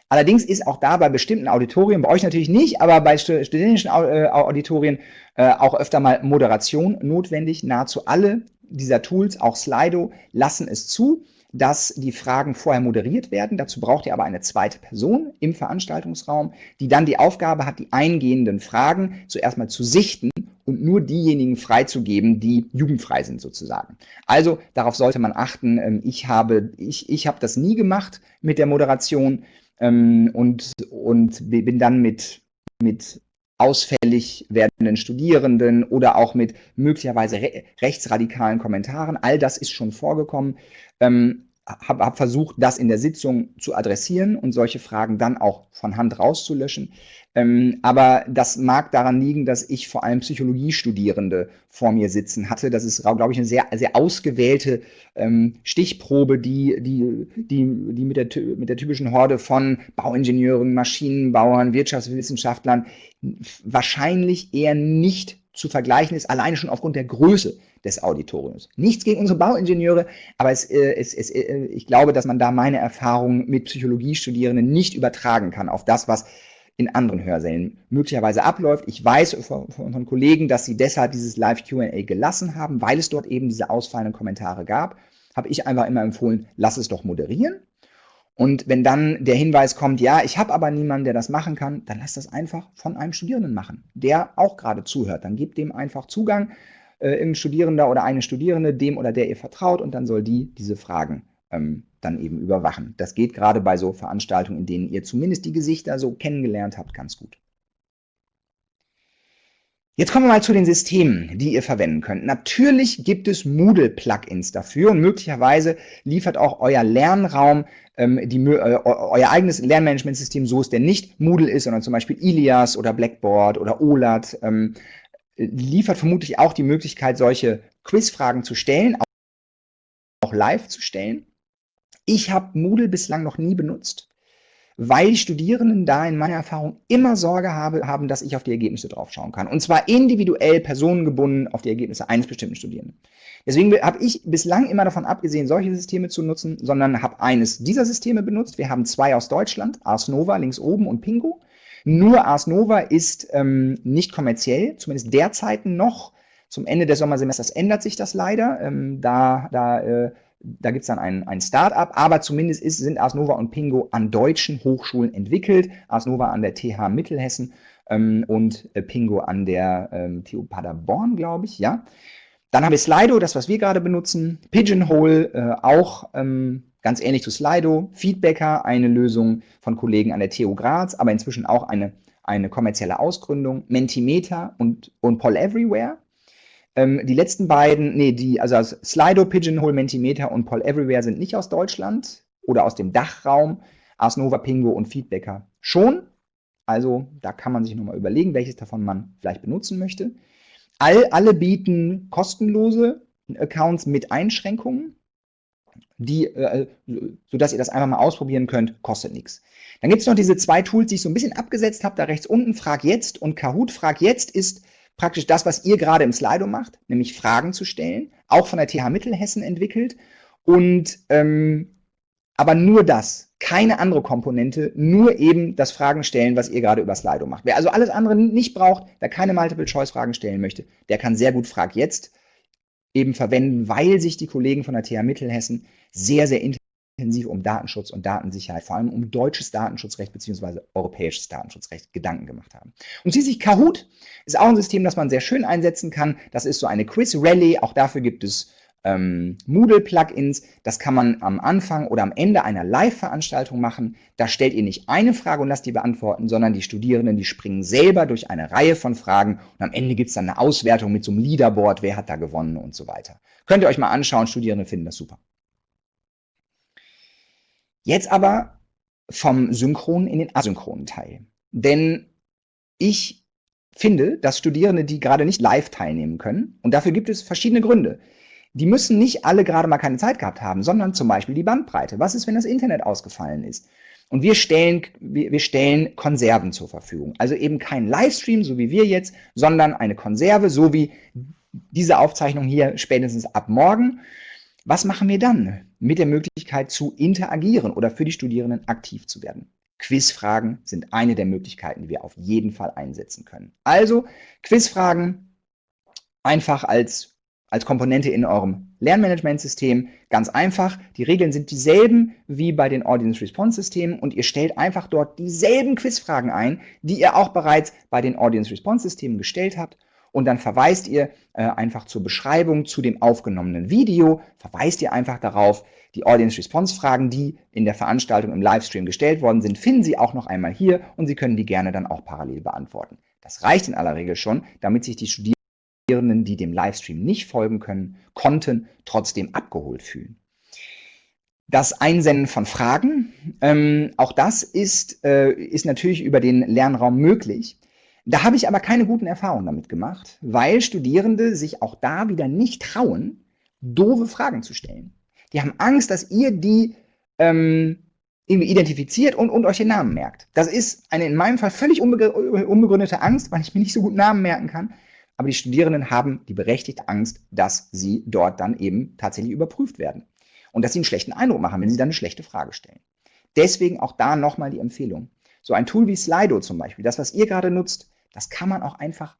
Allerdings ist auch da bei bestimmten Auditorien, bei euch natürlich nicht, aber bei studentischen äh, Auditorien äh, auch öfter mal Moderation notwendig. Nahezu alle dieser Tools, auch Slido, lassen es zu, dass die Fragen vorher moderiert werden. Dazu braucht ihr aber eine zweite Person im Veranstaltungsraum, die dann die Aufgabe hat, die eingehenden Fragen zuerst mal zu sichten und nur diejenigen freizugeben, die jugendfrei sind sozusagen. Also darauf sollte man achten. Ähm, ich habe, ich, ich habe das nie gemacht mit der Moderation ähm, und, und bin dann mit, mit ausfällig werdenden Studierenden oder auch mit möglicherweise re rechtsradikalen Kommentaren. All das ist schon vorgekommen. Ähm, habe hab versucht, das in der Sitzung zu adressieren und solche Fragen dann auch von Hand rauszulöschen. Ähm, aber das mag daran liegen, dass ich vor allem Psychologiestudierende vor mir sitzen hatte. Das ist, glaube ich, eine sehr, sehr ausgewählte ähm, Stichprobe, die, die, die, die mit, der, mit der typischen Horde von Bauingenieuren, Maschinenbauern, Wirtschaftswissenschaftlern wahrscheinlich eher nicht zu vergleichen ist, alleine schon aufgrund der Größe des Auditoriums. Nichts gegen unsere Bauingenieure, aber es, äh, es, es, äh, ich glaube, dass man da meine Erfahrungen mit Psychologiestudierenden nicht übertragen kann auf das, was in anderen Hörsälen möglicherweise abläuft. Ich weiß von, von unseren Kollegen, dass sie deshalb dieses Live-Q&A gelassen haben, weil es dort eben diese ausfallenden Kommentare gab. Habe ich einfach immer empfohlen, lass es doch moderieren. Und wenn dann der Hinweis kommt, ja, ich habe aber niemanden, der das machen kann, dann lass das einfach von einem Studierenden machen, der auch gerade zuhört. Dann gebt dem einfach Zugang, äh, irgendein Studierender oder eine Studierende, dem oder der ihr vertraut und dann soll die diese Fragen ähm, dann eben überwachen. Das geht gerade bei so Veranstaltungen, in denen ihr zumindest die Gesichter so kennengelernt habt, ganz gut. Jetzt kommen wir mal zu den Systemen, die ihr verwenden könnt. Natürlich gibt es Moodle-Plugins dafür und möglicherweise liefert auch euer Lernraum ähm, die, äh, euer eigenes Lernmanagementsystem, so es denn nicht Moodle ist, sondern zum Beispiel Ilias oder Blackboard oder OLAT, ähm, liefert vermutlich auch die Möglichkeit, solche Quizfragen zu stellen, auch live zu stellen. Ich habe Moodle bislang noch nie benutzt, weil die Studierenden da in meiner Erfahrung immer Sorge habe, haben, dass ich auf die Ergebnisse drauf schauen kann. Und zwar individuell, personengebunden auf die Ergebnisse eines bestimmten Studierenden. Deswegen habe ich bislang immer davon abgesehen, solche Systeme zu nutzen, sondern habe eines dieser Systeme benutzt. Wir haben zwei aus Deutschland, Ars Nova links oben und Pingo. Nur Ars Nova ist ähm, nicht kommerziell, zumindest derzeit noch. Zum Ende des Sommersemesters ändert sich das leider. Ähm, da da äh, da gibt es dann ein, ein Start-up, aber zumindest ist, sind Ars Nova und Pingo an deutschen Hochschulen entwickelt. Ars Nova an der TH Mittelhessen ähm, und äh, Pingo an der ähm, TU Paderborn, glaube ich, ja. Dann haben wir Slido, das, was wir gerade benutzen. Pigeonhole, äh, auch ähm, ganz ähnlich zu Slido. Feedbacker, eine Lösung von Kollegen an der TU Graz, aber inzwischen auch eine, eine kommerzielle Ausgründung. Mentimeter und, und Poll Everywhere. Ähm, die letzten beiden, nee, die, also Slido, Pigeonhole, Mentimeter und Poll Everywhere sind nicht aus Deutschland oder aus dem Dachraum. Ars Nova, Pingo und Feedbacker schon. Also da kann man sich nochmal überlegen, welches davon man vielleicht benutzen möchte. All, alle bieten kostenlose Accounts mit Einschränkungen, die, äh, sodass ihr das einfach mal ausprobieren könnt, kostet nichts. Dann gibt es noch diese zwei Tools, die ich so ein bisschen abgesetzt habe, da rechts unten, Frag jetzt und Kahoot. Frag jetzt ist praktisch das, was ihr gerade im Slido macht, nämlich Fragen zu stellen, auch von der TH Mittelhessen entwickelt. Und ähm, aber nur das, keine andere Komponente, nur eben das Fragen stellen, was ihr gerade über Slido macht. Wer also alles andere nicht braucht, wer keine Multiple-Choice-Fragen stellen möchte, der kann sehr gut Frag jetzt eben verwenden, weil sich die Kollegen von der TH Mittelhessen sehr, sehr intensiv intensiv um Datenschutz und Datensicherheit, vor allem um deutsches Datenschutzrecht bzw. europäisches Datenschutzrecht Gedanken gemacht haben. Und schließlich Kahoot ist auch ein System, das man sehr schön einsetzen kann. Das ist so eine Quiz-Rally, auch dafür gibt es ähm, Moodle-Plugins. Das kann man am Anfang oder am Ende einer Live-Veranstaltung machen. Da stellt ihr nicht eine Frage und lasst die beantworten, sondern die Studierenden, die springen selber durch eine Reihe von Fragen und am Ende gibt es dann eine Auswertung mit so einem Leaderboard, wer hat da gewonnen und so weiter. Könnt ihr euch mal anschauen, Studierende finden das super. Jetzt aber vom synchronen in den asynchronen Teil. Denn ich finde, dass Studierende, die gerade nicht live teilnehmen können, und dafür gibt es verschiedene Gründe, die müssen nicht alle gerade mal keine Zeit gehabt haben, sondern zum Beispiel die Bandbreite. Was ist, wenn das Internet ausgefallen ist? Und wir stellen, wir, stellen Konserven zur Verfügung. Also eben kein Livestream, so wie wir jetzt, sondern eine Konserve, so wie diese Aufzeichnung hier spätestens ab morgen. Was machen wir dann mit der Möglichkeit zu interagieren oder für die Studierenden aktiv zu werden? Quizfragen sind eine der Möglichkeiten, die wir auf jeden Fall einsetzen können. Also Quizfragen einfach als, als Komponente in eurem Lernmanagementsystem. Ganz einfach, die Regeln sind dieselben wie bei den Audience Response Systemen und ihr stellt einfach dort dieselben Quizfragen ein, die ihr auch bereits bei den Audience Response Systemen gestellt habt und dann verweist ihr äh, einfach zur Beschreibung zu dem aufgenommenen Video, verweist ihr einfach darauf, die Audience-Response-Fragen, die in der Veranstaltung im Livestream gestellt worden sind, finden Sie auch noch einmal hier und Sie können die gerne dann auch parallel beantworten. Das reicht in aller Regel schon, damit sich die Studierenden, die dem Livestream nicht folgen können, konnten, trotzdem abgeholt fühlen. Das Einsenden von Fragen, ähm, auch das ist, äh, ist natürlich über den Lernraum möglich. Da habe ich aber keine guten Erfahrungen damit gemacht, weil Studierende sich auch da wieder nicht trauen, doofe Fragen zu stellen. Die haben Angst, dass ihr die ähm, irgendwie identifiziert und, und euch den Namen merkt. Das ist eine in meinem Fall völlig unbegründete Angst, weil ich mir nicht so gut Namen merken kann. Aber die Studierenden haben die berechtigte Angst, dass sie dort dann eben tatsächlich überprüft werden. Und dass sie einen schlechten Eindruck machen, wenn sie dann eine schlechte Frage stellen. Deswegen auch da nochmal die Empfehlung. So ein Tool wie Slido zum Beispiel, das, was ihr gerade nutzt, das kann man auch einfach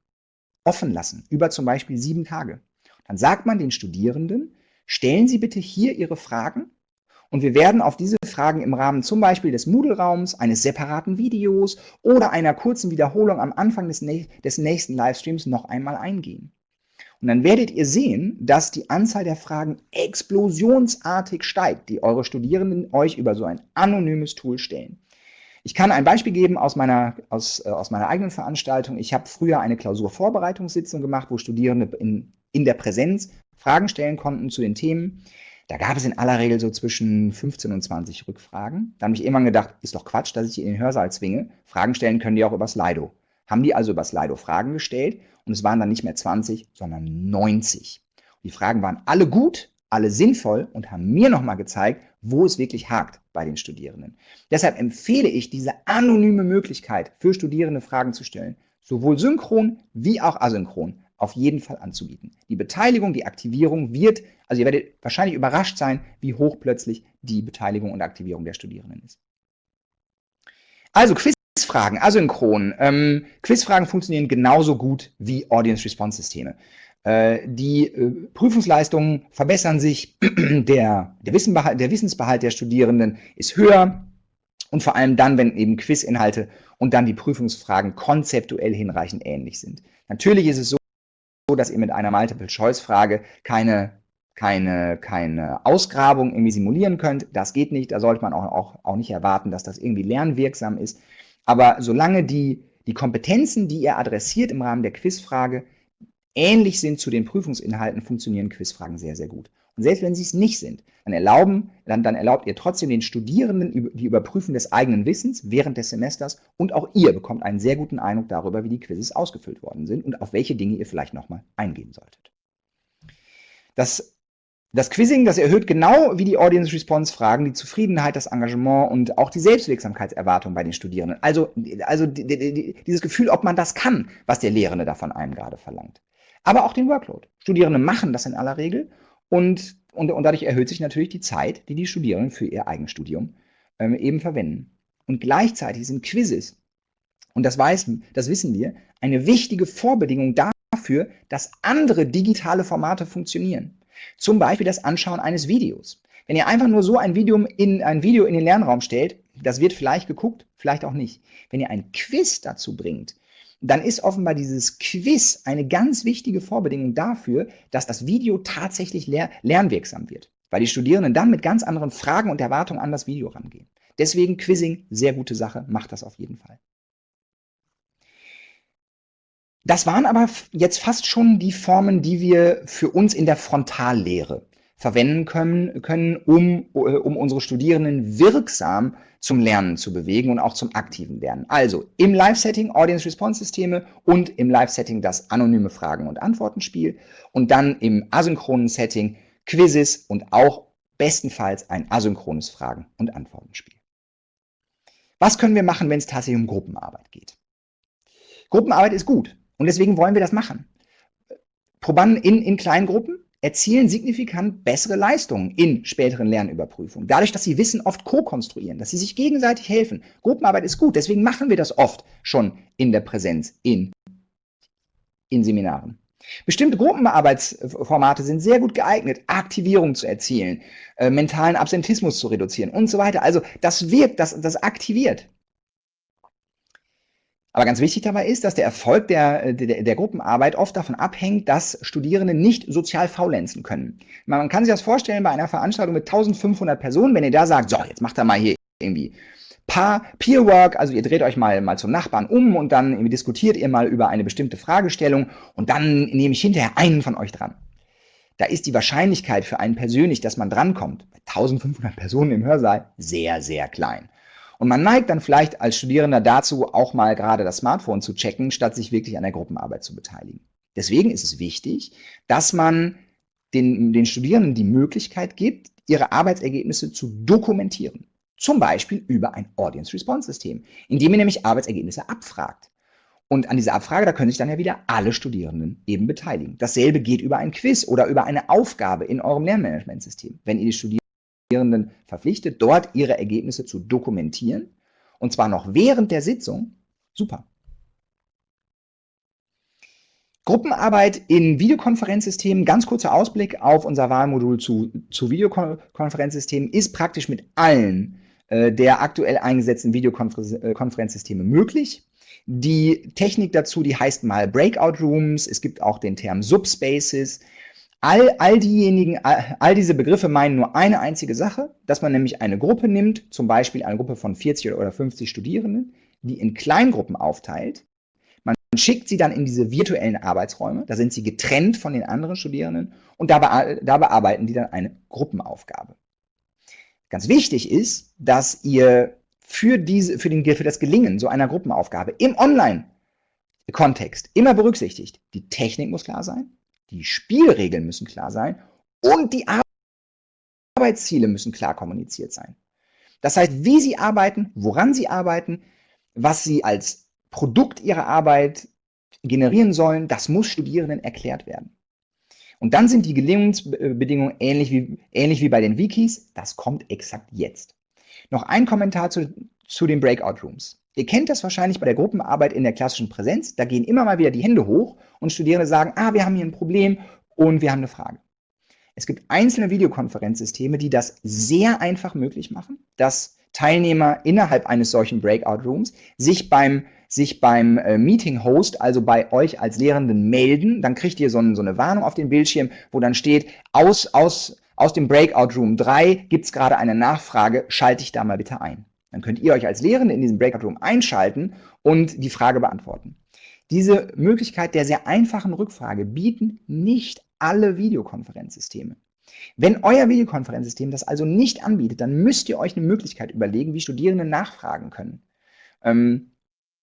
offen lassen, über zum Beispiel sieben Tage. Dann sagt man den Studierenden, stellen Sie bitte hier Ihre Fragen und wir werden auf diese Fragen im Rahmen zum Beispiel des Moodle-Raums, eines separaten Videos oder einer kurzen Wiederholung am Anfang des, des nächsten Livestreams noch einmal eingehen. Und dann werdet ihr sehen, dass die Anzahl der Fragen explosionsartig steigt, die eure Studierenden euch über so ein anonymes Tool stellen. Ich kann ein Beispiel geben aus meiner, aus, äh, aus meiner eigenen Veranstaltung. Ich habe früher eine Klausurvorbereitungssitzung gemacht, wo Studierende in, in der Präsenz Fragen stellen konnten zu den Themen. Da gab es in aller Regel so zwischen 15 und 20 Rückfragen. Da habe ich irgendwann gedacht, ist doch Quatsch, dass ich die in den Hörsaal zwinge. Fragen stellen können die auch über Slido. Haben die also über Slido Fragen gestellt und es waren dann nicht mehr 20, sondern 90. Und die Fragen waren alle gut, alle sinnvoll und haben mir nochmal gezeigt, wo es wirklich hakt bei den Studierenden. Deshalb empfehle ich diese anonyme Möglichkeit für Studierende Fragen zu stellen, sowohl synchron wie auch asynchron, auf jeden Fall anzubieten. Die Beteiligung, die Aktivierung wird, also ihr werdet wahrscheinlich überrascht sein, wie hoch plötzlich die Beteiligung und Aktivierung der Studierenden ist. Also Quizfragen, asynchron. Ähm, Quizfragen funktionieren genauso gut wie Audience-Response-Systeme. Äh, die äh, Prüfungsleistungen verbessern sich, [clears throat] der, der, der Wissensbehalt der Studierenden ist höher und vor allem dann, wenn eben Quizinhalte und dann die Prüfungsfragen konzeptuell hinreichend ähnlich sind. Natürlich ist es so, dass ihr mit einer Multiple-Choice-Frage keine, keine, keine Ausgrabung irgendwie simulieren könnt. Das geht nicht, da sollte man auch, auch, auch nicht erwarten, dass das irgendwie lernwirksam ist. Aber solange die, die Kompetenzen, die ihr adressiert im Rahmen der Quizfrage, ähnlich sind zu den Prüfungsinhalten, funktionieren Quizfragen sehr, sehr gut. Und selbst wenn sie es nicht sind, dann, erlauben, dann, dann erlaubt ihr trotzdem den Studierenden die Überprüfung des eigenen Wissens während des Semesters und auch ihr bekommt einen sehr guten Eindruck darüber, wie die Quizzes ausgefüllt worden sind und auf welche Dinge ihr vielleicht nochmal eingehen solltet. Das das Quizzing, das erhöht genau wie die Audience Response Fragen die Zufriedenheit, das Engagement und auch die Selbstwirksamkeitserwartung bei den Studierenden. Also, also dieses Gefühl, ob man das kann, was der Lehrende da von einem gerade verlangt aber auch den Workload. Studierende machen das in aller Regel und, und, und dadurch erhöht sich natürlich die Zeit, die die Studierenden für ihr Eigenstudium ähm, eben verwenden. Und gleichzeitig sind Quizzes, und das, weiß, das wissen wir, eine wichtige Vorbedingung dafür, dass andere digitale Formate funktionieren. Zum Beispiel das Anschauen eines Videos. Wenn ihr einfach nur so ein Video in, ein Video in den Lernraum stellt, das wird vielleicht geguckt, vielleicht auch nicht. Wenn ihr ein Quiz dazu bringt, dann ist offenbar dieses Quiz eine ganz wichtige Vorbedingung dafür, dass das Video tatsächlich ler lernwirksam wird, weil die Studierenden dann mit ganz anderen Fragen und Erwartungen an das Video rangehen. Deswegen Quizzing, sehr gute Sache, macht das auf jeden Fall. Das waren aber jetzt fast schon die Formen, die wir für uns in der Frontallehre verwenden können, können um, äh, um unsere Studierenden wirksam zum Lernen zu bewegen und auch zum aktiven Lernen. Also im Live-Setting Audience-Response-Systeme und im Live-Setting das anonyme Fragen- und Antwortenspiel und dann im asynchronen Setting Quizzes und auch bestenfalls ein asynchrones Fragen- und Antwortenspiel. Was können wir machen, wenn es tatsächlich um Gruppenarbeit geht? Gruppenarbeit ist gut und deswegen wollen wir das machen. Probanden in, in kleinen Gruppen erzielen signifikant bessere Leistungen in späteren Lernüberprüfungen. Dadurch, dass sie Wissen oft co-konstruieren, dass sie sich gegenseitig helfen. Gruppenarbeit ist gut, deswegen machen wir das oft schon in der Präsenz in, in Seminaren. Bestimmte Gruppenarbeitsformate sind sehr gut geeignet, Aktivierung zu erzielen, äh, mentalen Absentismus zu reduzieren und so weiter. Also das wirkt, das, das aktiviert. Aber ganz wichtig dabei ist, dass der Erfolg der, der, der, Gruppenarbeit oft davon abhängt, dass Studierende nicht sozial faulenzen können. Man kann sich das vorstellen bei einer Veranstaltung mit 1500 Personen, wenn ihr da sagt, so, jetzt macht er mal hier irgendwie Paar Peerwork, also ihr dreht euch mal, mal zum Nachbarn um und dann diskutiert ihr mal über eine bestimmte Fragestellung und dann nehme ich hinterher einen von euch dran. Da ist die Wahrscheinlichkeit für einen persönlich, dass man drankommt, bei 1500 Personen im Hörsaal, sehr, sehr klein. Und man neigt dann vielleicht als Studierender dazu, auch mal gerade das Smartphone zu checken, statt sich wirklich an der Gruppenarbeit zu beteiligen. Deswegen ist es wichtig, dass man den, den Studierenden die Möglichkeit gibt, ihre Arbeitsergebnisse zu dokumentieren. Zum Beispiel über ein Audience-Response-System, indem ihr nämlich Arbeitsergebnisse abfragt. Und an dieser Abfrage, da können sich dann ja wieder alle Studierenden eben beteiligen. Dasselbe geht über ein Quiz oder über eine Aufgabe in eurem Lernmanagementsystem. Wenn ihr die Studierenden Studierenden verpflichtet, dort ihre Ergebnisse zu dokumentieren, und zwar noch während der Sitzung, super. Gruppenarbeit in Videokonferenzsystemen, ganz kurzer Ausblick auf unser Wahlmodul zu, zu Videokonferenzsystemen, ist praktisch mit allen äh, der aktuell eingesetzten Videokonferenzsysteme äh, möglich. Die Technik dazu, die heißt mal Breakout Rooms, es gibt auch den Term Subspaces, All, all diejenigen, all, all, diese Begriffe meinen nur eine einzige Sache, dass man nämlich eine Gruppe nimmt, zum Beispiel eine Gruppe von 40 oder 50 Studierenden, die in Kleingruppen aufteilt. Man schickt sie dann in diese virtuellen Arbeitsräume, da sind sie getrennt von den anderen Studierenden und dabei, da bearbeiten die dann eine Gruppenaufgabe. Ganz wichtig ist, dass ihr für, diese, für, den, für das Gelingen so einer Gruppenaufgabe im Online-Kontext immer berücksichtigt, die Technik muss klar sein, die Spielregeln müssen klar sein und die Arbeitsziele müssen klar kommuniziert sein. Das heißt, wie Sie arbeiten, woran Sie arbeiten, was Sie als Produkt Ihrer Arbeit generieren sollen, das muss Studierenden erklärt werden. Und dann sind die Gelingensbedingungen ähnlich wie, ähnlich wie bei den Wikis. Das kommt exakt jetzt. Noch ein Kommentar zu, zu den Breakout Rooms. Ihr kennt das wahrscheinlich bei der Gruppenarbeit in der klassischen Präsenz. Da gehen immer mal wieder die Hände hoch und Studierende sagen, ah, wir haben hier ein Problem und wir haben eine Frage. Es gibt einzelne Videokonferenzsysteme, die das sehr einfach möglich machen, dass Teilnehmer innerhalb eines solchen Breakout-Rooms sich beim, sich beim äh, Meeting-Host, also bei euch als Lehrenden, melden. Dann kriegt ihr so, ein, so eine Warnung auf dem Bildschirm, wo dann steht, aus, aus, aus dem Breakout-Room 3 gibt es gerade eine Nachfrage, schalte ich da mal bitte ein. Dann könnt ihr euch als Lehrende in diesem Breakout Room einschalten und die Frage beantworten. Diese Möglichkeit der sehr einfachen Rückfrage bieten nicht alle Videokonferenzsysteme. Wenn euer Videokonferenzsystem das also nicht anbietet, dann müsst ihr euch eine Möglichkeit überlegen, wie Studierende nachfragen können. Ähm,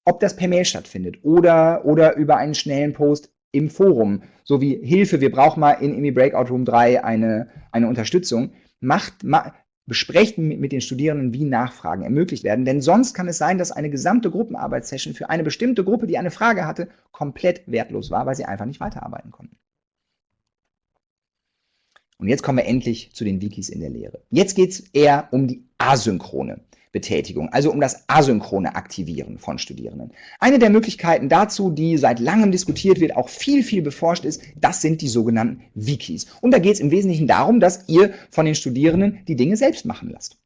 ob das per Mail stattfindet oder, oder über einen schnellen Post im Forum, so wie Hilfe, wir brauchen mal in IMI Breakout Room 3 eine, eine Unterstützung. Macht, ma, besprecht mit den Studierenden, wie Nachfragen ermöglicht werden. Denn sonst kann es sein, dass eine gesamte Gruppenarbeitssession für eine bestimmte Gruppe, die eine Frage hatte, komplett wertlos war, weil sie einfach nicht weiterarbeiten konnten. Und jetzt kommen wir endlich zu den Wikis in der Lehre. Jetzt geht es eher um die asynchrone Betätigung, also um das asynchrone Aktivieren von Studierenden. Eine der Möglichkeiten dazu, die seit langem diskutiert wird, auch viel, viel beforscht ist, das sind die sogenannten Wikis. Und da geht es im Wesentlichen darum, dass ihr von den Studierenden die Dinge selbst machen lasst.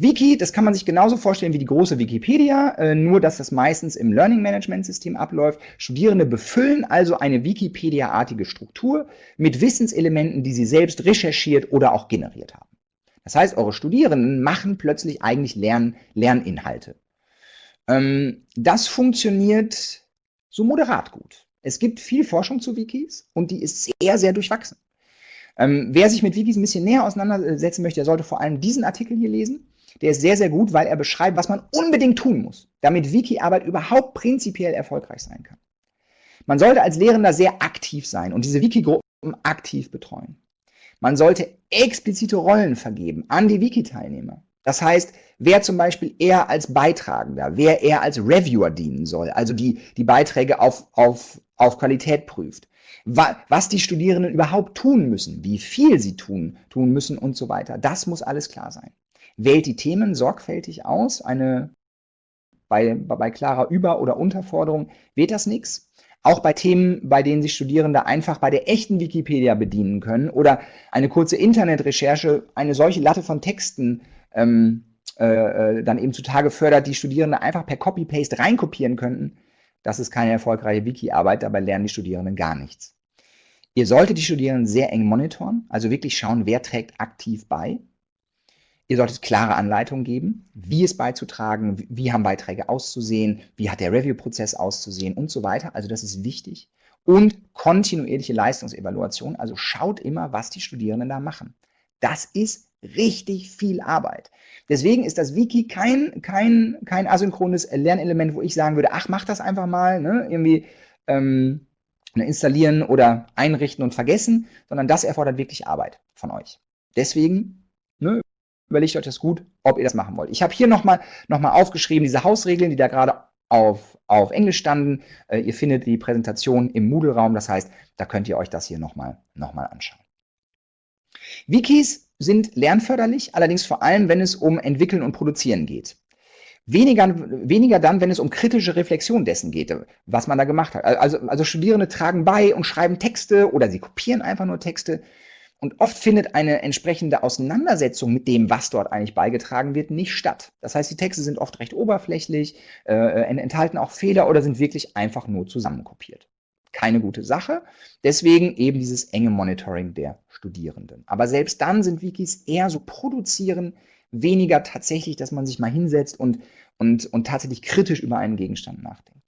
Wiki, das kann man sich genauso vorstellen wie die große Wikipedia, äh, nur dass das meistens im Learning Management System abläuft. Studierende befüllen also eine Wikipedia-artige Struktur mit Wissenselementen, die sie selbst recherchiert oder auch generiert haben. Das heißt, eure Studierenden machen plötzlich eigentlich Lern Lerninhalte. Ähm, das funktioniert so moderat gut. Es gibt viel Forschung zu Wikis und die ist sehr, sehr durchwachsen. Ähm, wer sich mit Wikis ein bisschen näher auseinandersetzen möchte, der sollte vor allem diesen Artikel hier lesen. Der ist sehr, sehr gut, weil er beschreibt, was man unbedingt tun muss, damit Wiki-Arbeit überhaupt prinzipiell erfolgreich sein kann. Man sollte als Lehrender sehr aktiv sein und diese Wiki-Gruppen aktiv betreuen. Man sollte explizite Rollen vergeben an die Wiki-Teilnehmer. Das heißt, wer zum Beispiel eher als Beitragender, wer eher als Reviewer dienen soll, also die, die Beiträge auf, auf, auf Qualität prüft, was die Studierenden überhaupt tun müssen, wie viel sie tun, tun müssen und so weiter. Das muss alles klar sein wählt die Themen sorgfältig aus. Eine, bei, bei klarer Über- oder Unterforderung wird das nichts. Auch bei Themen, bei denen sich Studierende einfach bei der echten Wikipedia bedienen können oder eine kurze Internetrecherche eine solche Latte von Texten ähm, äh, äh dann eben zutage fördert, die Studierende einfach per Copy-Paste reinkopieren könnten. Das ist keine erfolgreiche Wiki-Arbeit, dabei lernen die Studierenden gar nichts. Ihr solltet die Studierenden sehr eng monitoren, also wirklich schauen, wer trägt aktiv bei. Ihr solltet klare Anleitungen geben, wie es beizutragen, wie haben Beiträge auszusehen, wie hat der Review-Prozess auszusehen und so weiter. Also das ist wichtig. Und kontinuierliche Leistungsevaluation, also schaut immer, was die Studierenden da machen. Das ist richtig viel Arbeit. Deswegen ist das Wiki kein, kein, kein asynchrones Lernelement, wo ich sagen würde, ach, mach das einfach mal, ne? irgendwie ähm, ne, installieren oder einrichten und vergessen, sondern das erfordert wirklich Arbeit von euch. Deswegen überlegt euch das gut, ob ihr das machen wollt. Ich habe hier nochmal noch mal aufgeschrieben, diese Hausregeln, die da gerade auf, auf Englisch standen. Äh, ihr findet die Präsentation im Moodle-Raum, das heißt, da könnt ihr euch das hier nochmal noch mal anschauen. Wikis sind lernförderlich, allerdings vor allem, wenn es um Entwickeln und Produzieren geht. Weniger, weniger dann, wenn es um kritische Reflexion dessen geht, was man da gemacht hat. Also, also Studierende tragen bei und schreiben Texte oder sie kopieren einfach nur Texte. Und oft findet eine entsprechende Auseinandersetzung mit dem, was dort eigentlich beigetragen wird, nicht statt. Das heißt, die Texte sind oft recht oberflächlich, äh, enthalten auch Fehler oder sind wirklich einfach nur zusammenkopiert. Keine gute Sache. Deswegen eben dieses enge Monitoring der Studierenden. Aber selbst dann sind Wikis eher so produzieren, weniger tatsächlich, dass man sich mal hinsetzt und, und, und tatsächlich kritisch über einen Gegenstand nachdenkt.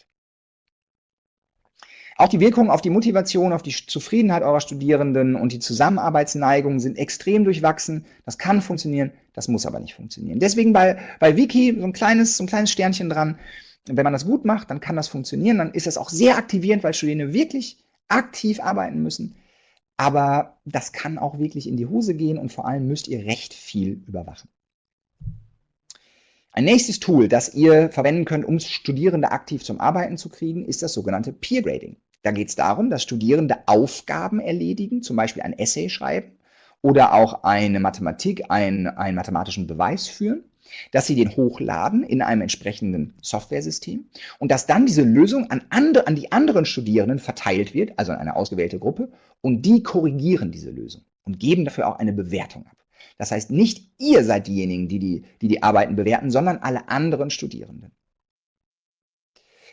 Auch die Wirkungen auf die Motivation, auf die Zufriedenheit eurer Studierenden und die Zusammenarbeitsneigung sind extrem durchwachsen. Das kann funktionieren, das muss aber nicht funktionieren. Deswegen bei, bei Wiki so ein, kleines, so ein kleines Sternchen dran. Wenn man das gut macht, dann kann das funktionieren. Dann ist das auch sehr aktivierend, weil Studierende wirklich aktiv arbeiten müssen. Aber das kann auch wirklich in die Hose gehen und vor allem müsst ihr recht viel überwachen. Ein nächstes Tool, das ihr verwenden könnt, um Studierende aktiv zum Arbeiten zu kriegen, ist das sogenannte Peer Grading. Da geht es darum, dass Studierende Aufgaben erledigen, zum Beispiel ein Essay schreiben oder auch eine Mathematik, ein, einen mathematischen Beweis führen, dass sie den hochladen in einem entsprechenden Softwaresystem und dass dann diese Lösung an, andre, an die anderen Studierenden verteilt wird, also an eine ausgewählte Gruppe, und die korrigieren diese Lösung und geben dafür auch eine Bewertung ab. Das heißt, nicht ihr seid diejenigen, die die, die, die Arbeiten bewerten, sondern alle anderen Studierenden.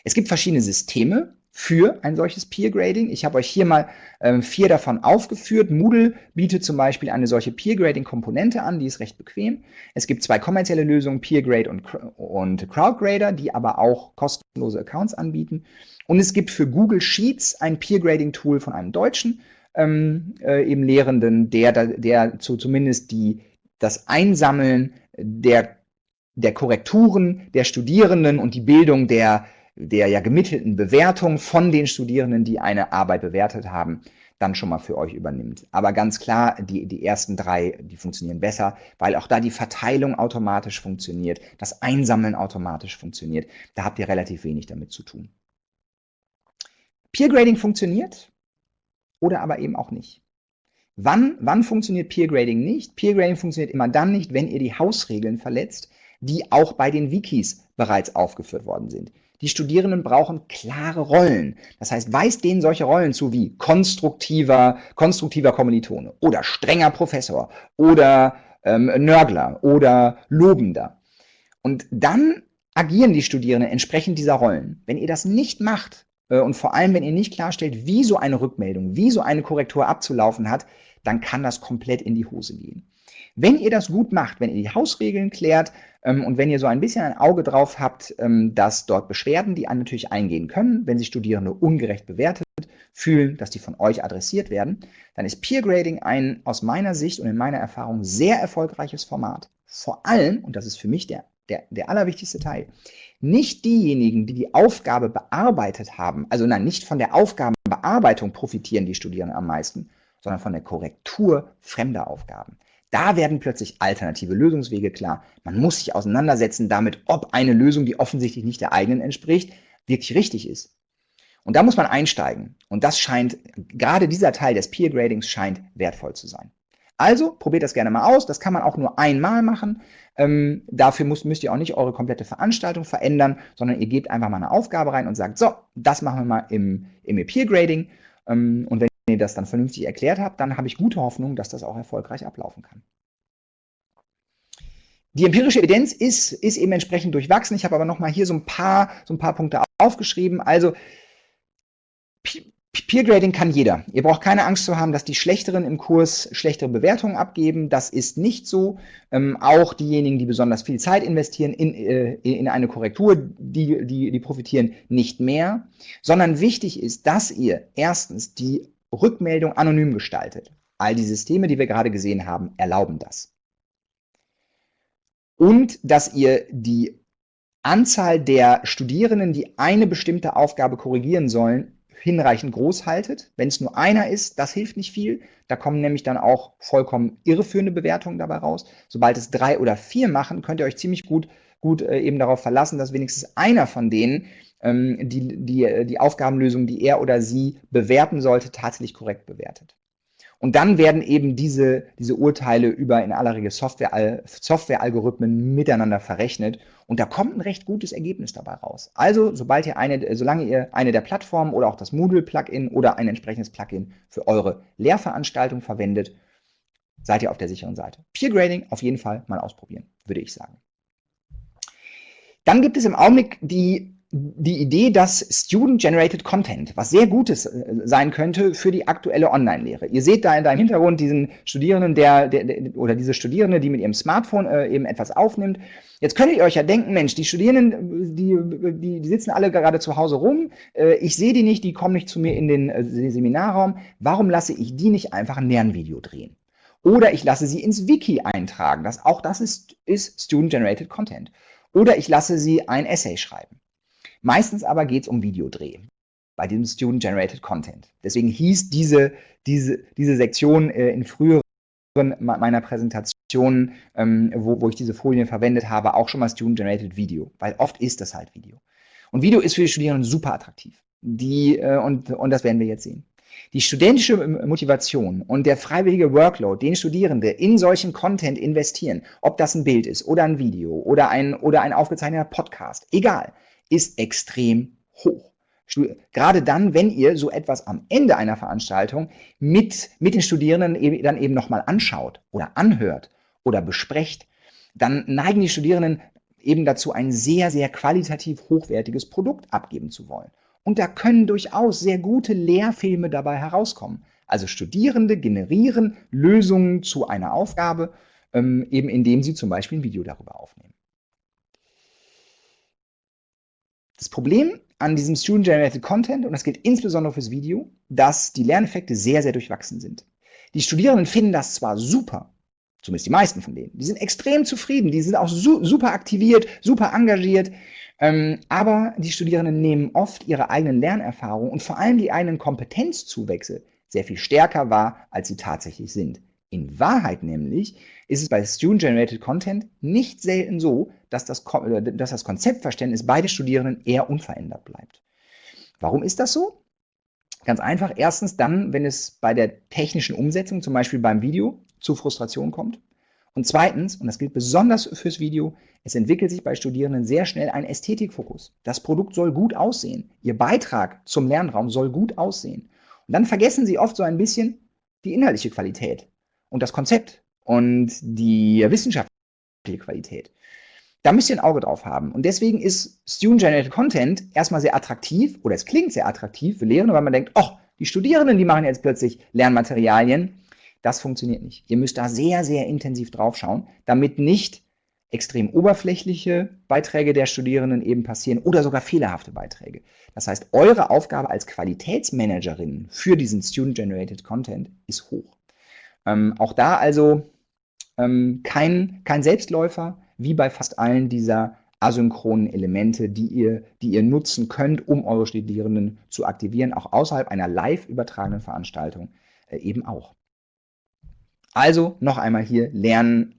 Es gibt verschiedene Systeme, für ein solches Peer Grading. Ich habe euch hier mal ähm, vier davon aufgeführt. Moodle bietet zum Beispiel eine solche Peer Grading Komponente an, die ist recht bequem. Es gibt zwei kommerzielle Lösungen, PeerGrade und, und CrowdGrader, die aber auch kostenlose Accounts anbieten. Und es gibt für Google Sheets ein Peer Grading Tool von einem Deutschen, ähm, äh, eben Lehrenden, der, der zu, zumindest die, das Einsammeln der, der Korrekturen der Studierenden und die Bildung der der ja gemittelten Bewertung von den Studierenden, die eine Arbeit bewertet haben, dann schon mal für euch übernimmt. Aber ganz klar, die, die ersten drei, die funktionieren besser, weil auch da die Verteilung automatisch funktioniert, das Einsammeln automatisch funktioniert. Da habt ihr relativ wenig damit zu tun. Peer Grading funktioniert oder aber eben auch nicht. Wann, wann funktioniert Peer Grading nicht? Peer Grading funktioniert immer dann nicht, wenn ihr die Hausregeln verletzt, die auch bei den Wikis bereits aufgeführt worden sind. Die Studierenden brauchen klare Rollen. Das heißt, weist denen solche Rollen zu wie konstruktiver, konstruktiver Kommilitone oder strenger Professor oder ähm, Nörgler oder Lobender. Und dann agieren die Studierenden entsprechend dieser Rollen. Wenn ihr das nicht macht äh, und vor allem, wenn ihr nicht klarstellt, wie so eine Rückmeldung, wie so eine Korrektur abzulaufen hat, dann kann das komplett in die Hose gehen. Wenn ihr das gut macht, wenn ihr die Hausregeln klärt ähm, und wenn ihr so ein bisschen ein Auge drauf habt, ähm, dass dort Beschwerden, die natürlich eingehen können, wenn sich Studierende ungerecht bewertet fühlen, dass die von euch adressiert werden, dann ist Peer Grading ein aus meiner Sicht und in meiner Erfahrung sehr erfolgreiches Format. Vor allem, und das ist für mich der, der, der allerwichtigste Teil, nicht diejenigen, die die Aufgabe bearbeitet haben, also nein, nicht von der Aufgabenbearbeitung profitieren die Studierenden am meisten, sondern von der Korrektur fremder Aufgaben. Da werden plötzlich alternative Lösungswege klar. Man muss sich auseinandersetzen damit, ob eine Lösung, die offensichtlich nicht der eigenen entspricht, wirklich richtig ist. Und da muss man einsteigen. Und das scheint, gerade dieser Teil des Peer Gradings scheint wertvoll zu sein. Also probiert das gerne mal aus. Das kann man auch nur einmal machen. Ähm, dafür müsst, müsst ihr auch nicht eure komplette Veranstaltung verändern, sondern ihr gebt einfach mal eine Aufgabe rein und sagt, so, das machen wir mal im, im Peer Grading. Ähm, und wenn ihr das dann vernünftig erklärt habt, dann habe ich gute Hoffnung, dass das auch erfolgreich ablaufen kann. Die empirische Evidenz ist, ist eben entsprechend durchwachsen. Ich habe aber noch mal hier so ein paar, so ein paar Punkte aufgeschrieben. Also Peer Grading kann jeder. Ihr braucht keine Angst zu haben, dass die Schlechteren im Kurs schlechtere Bewertungen abgeben. Das ist nicht so. Ähm, auch diejenigen, die besonders viel Zeit investieren in, äh, in eine Korrektur, die, die, die profitieren nicht mehr. Sondern wichtig ist, dass ihr erstens die Rückmeldung anonym gestaltet. All die Systeme, die wir gerade gesehen haben, erlauben das. Und dass ihr die Anzahl der Studierenden, die eine bestimmte Aufgabe korrigieren sollen, hinreichend groß haltet. Wenn es nur einer ist, das hilft nicht viel. Da kommen nämlich dann auch vollkommen irreführende Bewertungen dabei raus. Sobald es drei oder vier machen, könnt ihr euch ziemlich gut, gut äh, eben darauf verlassen, dass wenigstens einer von denen ähm, die, die, die Aufgabenlösung, die er oder sie bewerten sollte, tatsächlich korrekt bewertet. Und dann werden eben diese, diese Urteile über in aller Regel Software, Softwarealgorithmen miteinander verrechnet. Und da kommt ein recht gutes Ergebnis dabei raus. Also, sobald ihr eine, solange ihr eine der Plattformen oder auch das Moodle-Plugin oder ein entsprechendes Plugin für eure Lehrveranstaltung verwendet, seid ihr auf der sicheren Seite. Peer Grading auf jeden Fall mal ausprobieren, würde ich sagen. Dann gibt es im Augenblick die die Idee, dass Student-Generated Content, was sehr Gutes äh, sein könnte für die aktuelle Online-Lehre. Ihr seht da in deinem Hintergrund diesen Studierenden, der, der, der, oder diese Studierende, die mit ihrem Smartphone äh, eben etwas aufnimmt. Jetzt könntet ihr euch ja denken, Mensch, die Studierenden, die, die, die sitzen alle gerade zu Hause rum, äh, ich sehe die nicht, die kommen nicht zu mir in den äh, Seminarraum, warum lasse ich die nicht einfach ein Lernvideo drehen? Oder ich lasse sie ins Wiki eintragen, das, auch das ist, ist Student-Generated Content. Oder ich lasse sie ein Essay schreiben. Meistens aber geht es um Videodreh bei diesem Student-Generated Content. Deswegen hieß diese, diese, diese Sektion äh, in früheren meiner Präsentationen, ähm, wo, wo ich diese Folien verwendet habe, auch schon mal Student-Generated Video, weil oft ist das halt Video. Und Video ist für die Studierenden super attraktiv. Die, äh, und, und das werden wir jetzt sehen. Die studentische Motivation und der freiwillige Workload, den Studierende in solchen Content investieren, ob das ein Bild ist oder ein Video oder ein, oder ein aufgezeichneter Podcast, egal, ist extrem hoch. Gerade dann, wenn ihr so etwas am Ende einer Veranstaltung mit, mit den Studierenden eben, dann eben nochmal anschaut oder anhört oder besprecht, dann neigen die Studierenden eben dazu, ein sehr, sehr qualitativ hochwertiges Produkt abgeben zu wollen. Und da können durchaus sehr gute Lehrfilme dabei herauskommen. Also Studierende generieren Lösungen zu einer Aufgabe, ähm, eben indem sie zum Beispiel ein Video darüber aufnehmen. Das Problem an diesem Student-Generated Content, und das gilt insbesondere fürs Video, dass die Lerneffekte sehr, sehr durchwachsen sind. Die Studierenden finden das zwar super, zumindest die meisten von denen, die sind extrem zufrieden, die sind auch su super aktiviert, super engagiert, ähm, aber die Studierenden nehmen oft ihre eigenen Lernerfahrungen und vor allem die eigenen Kompetenzzuwächse sehr viel stärker wahr, als sie tatsächlich sind. In Wahrheit nämlich ist es bei Student-Generated Content nicht selten so, dass das, dass das Konzeptverständnis bei den Studierenden eher unverändert bleibt. Warum ist das so? Ganz einfach. Erstens dann, wenn es bei der technischen Umsetzung, zum Beispiel beim Video, zu Frustration kommt. Und zweitens, und das gilt besonders fürs Video, es entwickelt sich bei Studierenden sehr schnell ein Ästhetikfokus. Das Produkt soll gut aussehen. Ihr Beitrag zum Lernraum soll gut aussehen. Und dann vergessen sie oft so ein bisschen die inhaltliche Qualität und das Konzept und die wissenschaftliche Qualität. Da müsst ihr ein Auge drauf haben. Und deswegen ist Student-Generated Content erstmal sehr attraktiv oder es klingt sehr attraktiv für Lehrende, weil man denkt, oh, die Studierenden, die machen jetzt plötzlich Lernmaterialien das funktioniert nicht. Ihr müsst da sehr, sehr intensiv drauf schauen, damit nicht extrem oberflächliche Beiträge der Studierenden eben passieren oder sogar fehlerhafte Beiträge. Das heißt, eure Aufgabe als Qualitätsmanagerin für diesen Student-Generated Content ist hoch. Ähm, auch da also ähm, kein, kein Selbstläufer, wie bei fast allen dieser asynchronen Elemente, die ihr, die ihr nutzen könnt, um eure Studierenden zu aktivieren, auch außerhalb einer live übertragenen Veranstaltung äh, eben auch. Also noch einmal hier lernen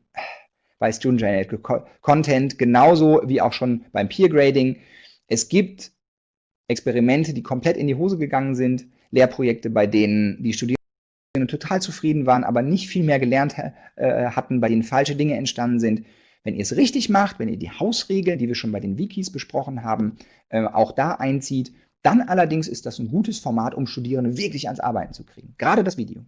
bei Student Generated Content, genauso wie auch schon beim Peer Grading. Es gibt Experimente, die komplett in die Hose gegangen sind, Lehrprojekte, bei denen die Studierenden total zufrieden waren, aber nicht viel mehr gelernt äh, hatten, bei denen falsche Dinge entstanden sind. Wenn ihr es richtig macht, wenn ihr die Hausregeln, die wir schon bei den Wikis besprochen haben, äh, auch da einzieht, dann allerdings ist das ein gutes Format, um Studierende wirklich ans Arbeiten zu kriegen. Gerade das Video.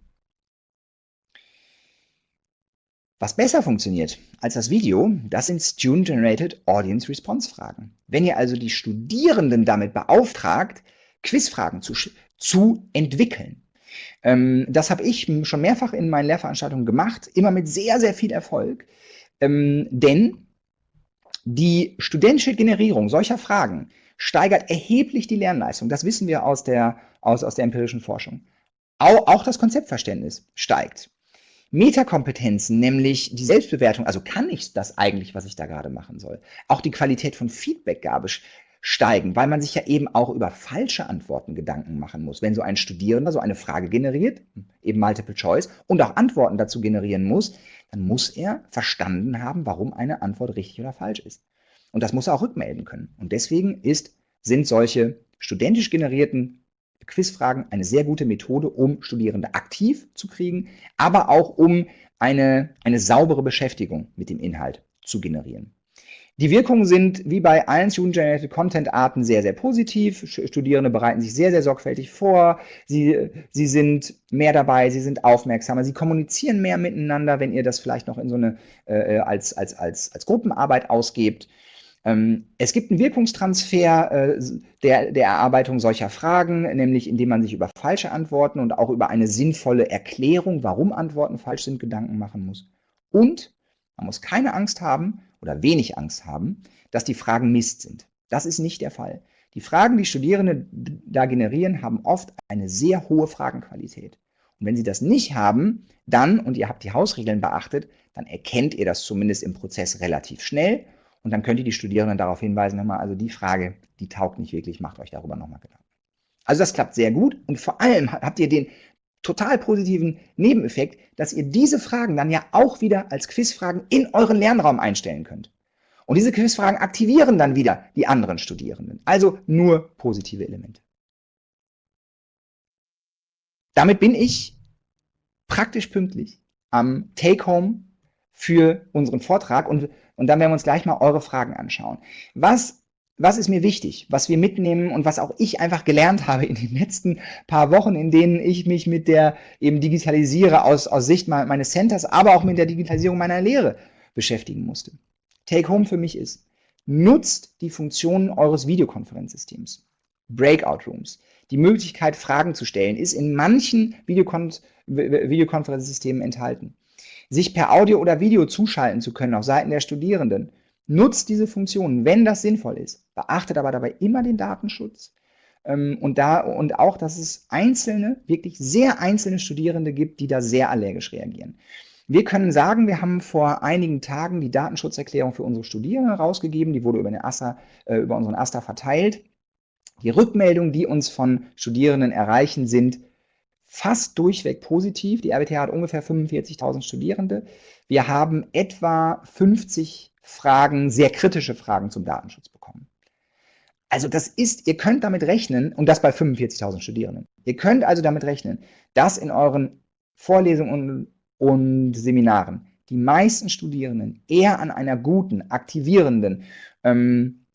Was besser funktioniert als das Video, das sind Student-Generated Audience Response Fragen. Wenn ihr also die Studierenden damit beauftragt, Quizfragen zu, zu entwickeln. Ähm, das habe ich schon mehrfach in meinen Lehrveranstaltungen gemacht, immer mit sehr, sehr viel Erfolg. Ähm, denn die studentische Generierung solcher Fragen steigert erheblich die Lernleistung. Das wissen wir aus der, aus, aus der empirischen Forschung. Auch, auch das Konzeptverständnis steigt. Metakompetenzen, nämlich die Selbstbewertung, also kann ich das eigentlich, was ich da gerade machen soll? Auch die Qualität von Feedbackgabe steigen, weil man sich ja eben auch über falsche Antworten Gedanken machen muss. Wenn so ein Studierender so eine Frage generiert, eben Multiple Choice, und auch Antworten dazu generieren muss, dann muss er verstanden haben, warum eine Antwort richtig oder falsch ist. Und das muss er auch rückmelden können. Und deswegen ist, sind solche studentisch generierten Quizfragen eine sehr gute Methode, um Studierende aktiv zu kriegen, aber auch um eine, eine saubere Beschäftigung mit dem Inhalt zu generieren. Die Wirkungen sind wie bei allen Student-Generated Content-Arten sehr, sehr positiv. Studierende bereiten sich sehr, sehr sorgfältig vor. Sie, sie sind mehr dabei, sie sind aufmerksamer, sie kommunizieren mehr miteinander, wenn ihr das vielleicht noch in so eine äh, als, als, als, als Gruppenarbeit ausgebt. Ähm, es gibt einen Wirkungstransfer äh, der, der Erarbeitung solcher Fragen, nämlich indem man sich über falsche Antworten und auch über eine sinnvolle Erklärung, warum Antworten falsch sind, Gedanken machen muss. Und man muss keine Angst haben oder wenig Angst haben, dass die Fragen Mist sind. Das ist nicht der Fall. Die Fragen, die Studierende da generieren, haben oft eine sehr hohe Fragenqualität. Und wenn sie das nicht haben, dann, und ihr habt die Hausregeln beachtet, dann erkennt ihr das zumindest im Prozess relativ schnell und dann könnt ihr die Studierenden darauf hinweisen, nochmal, also die Frage, die taugt nicht wirklich, macht euch darüber nochmal Gedanken. Also das klappt sehr gut und vor allem habt ihr den total positiven Nebeneffekt, dass ihr diese Fragen dann ja auch wieder als Quizfragen in euren Lernraum einstellen könnt. Und diese Quizfragen aktivieren dann wieder die anderen Studierenden. Also nur positive Elemente. Damit bin ich praktisch pünktlich am Take-Home für unseren Vortrag und und dann werden wir uns gleich mal eure Fragen anschauen. Was, was ist mir wichtig, was wir mitnehmen und was auch ich einfach gelernt habe in den letzten paar Wochen, in denen ich mich mit der eben digitalisiere aus, aus Sicht meines Centers, aber auch mit der Digitalisierung meiner Lehre beschäftigen musste. Take Home für mich ist, nutzt die Funktionen eures Videokonferenzsystems. Breakout Rooms. Die Möglichkeit, Fragen zu stellen, ist in manchen Videokon Videokonferenzsystemen enthalten sich per Audio oder Video zuschalten zu können auf Seiten der Studierenden. Nutzt diese Funktionen, wenn das sinnvoll ist. Beachtet aber dabei immer den Datenschutz. Ähm, und, da, und auch, dass es einzelne, wirklich sehr einzelne Studierende gibt, die da sehr allergisch reagieren. Wir können sagen, wir haben vor einigen Tagen die Datenschutzerklärung für unsere Studierenden rausgegeben. Die wurde über, den AStA, äh, über unseren AStA verteilt. Die Rückmeldungen, die uns von Studierenden erreichen, sind fast durchweg positiv. Die RWTH hat ungefähr 45.000 Studierende. Wir haben etwa 50 Fragen, sehr kritische Fragen zum Datenschutz bekommen. Also das ist, ihr könnt damit rechnen, und das bei 45.000 Studierenden. Ihr könnt also damit rechnen, dass in euren Vorlesungen und, und Seminaren die meisten Studierenden eher an einer guten, aktivierenden, ähm,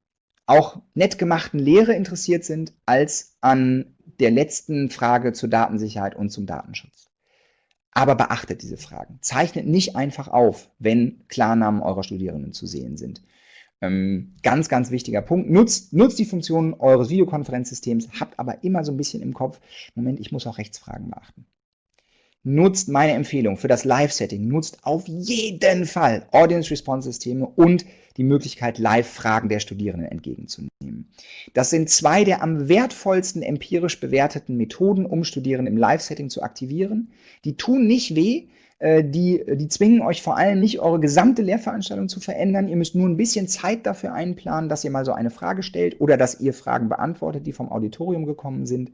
auch nett gemachten Lehre interessiert sind, als an der letzten Frage zur Datensicherheit und zum Datenschutz. Aber beachtet diese Fragen. Zeichnet nicht einfach auf, wenn Klarnamen eurer Studierenden zu sehen sind. Ähm, ganz, ganz wichtiger Punkt. Nutzt, nutzt die Funktionen eures Videokonferenzsystems, habt aber immer so ein bisschen im Kopf, Moment, ich muss auch Rechtsfragen beachten. Nutzt meine Empfehlung für das Live-Setting, nutzt auf jeden Fall Audience-Response-Systeme und die Möglichkeit, Live-Fragen der Studierenden entgegenzunehmen. Das sind zwei der am wertvollsten empirisch bewerteten Methoden, um Studierende im Live-Setting zu aktivieren. Die tun nicht weh, äh, die, die zwingen euch vor allem nicht, eure gesamte Lehrveranstaltung zu verändern. Ihr müsst nur ein bisschen Zeit dafür einplanen, dass ihr mal so eine Frage stellt oder dass ihr Fragen beantwortet, die vom Auditorium gekommen sind.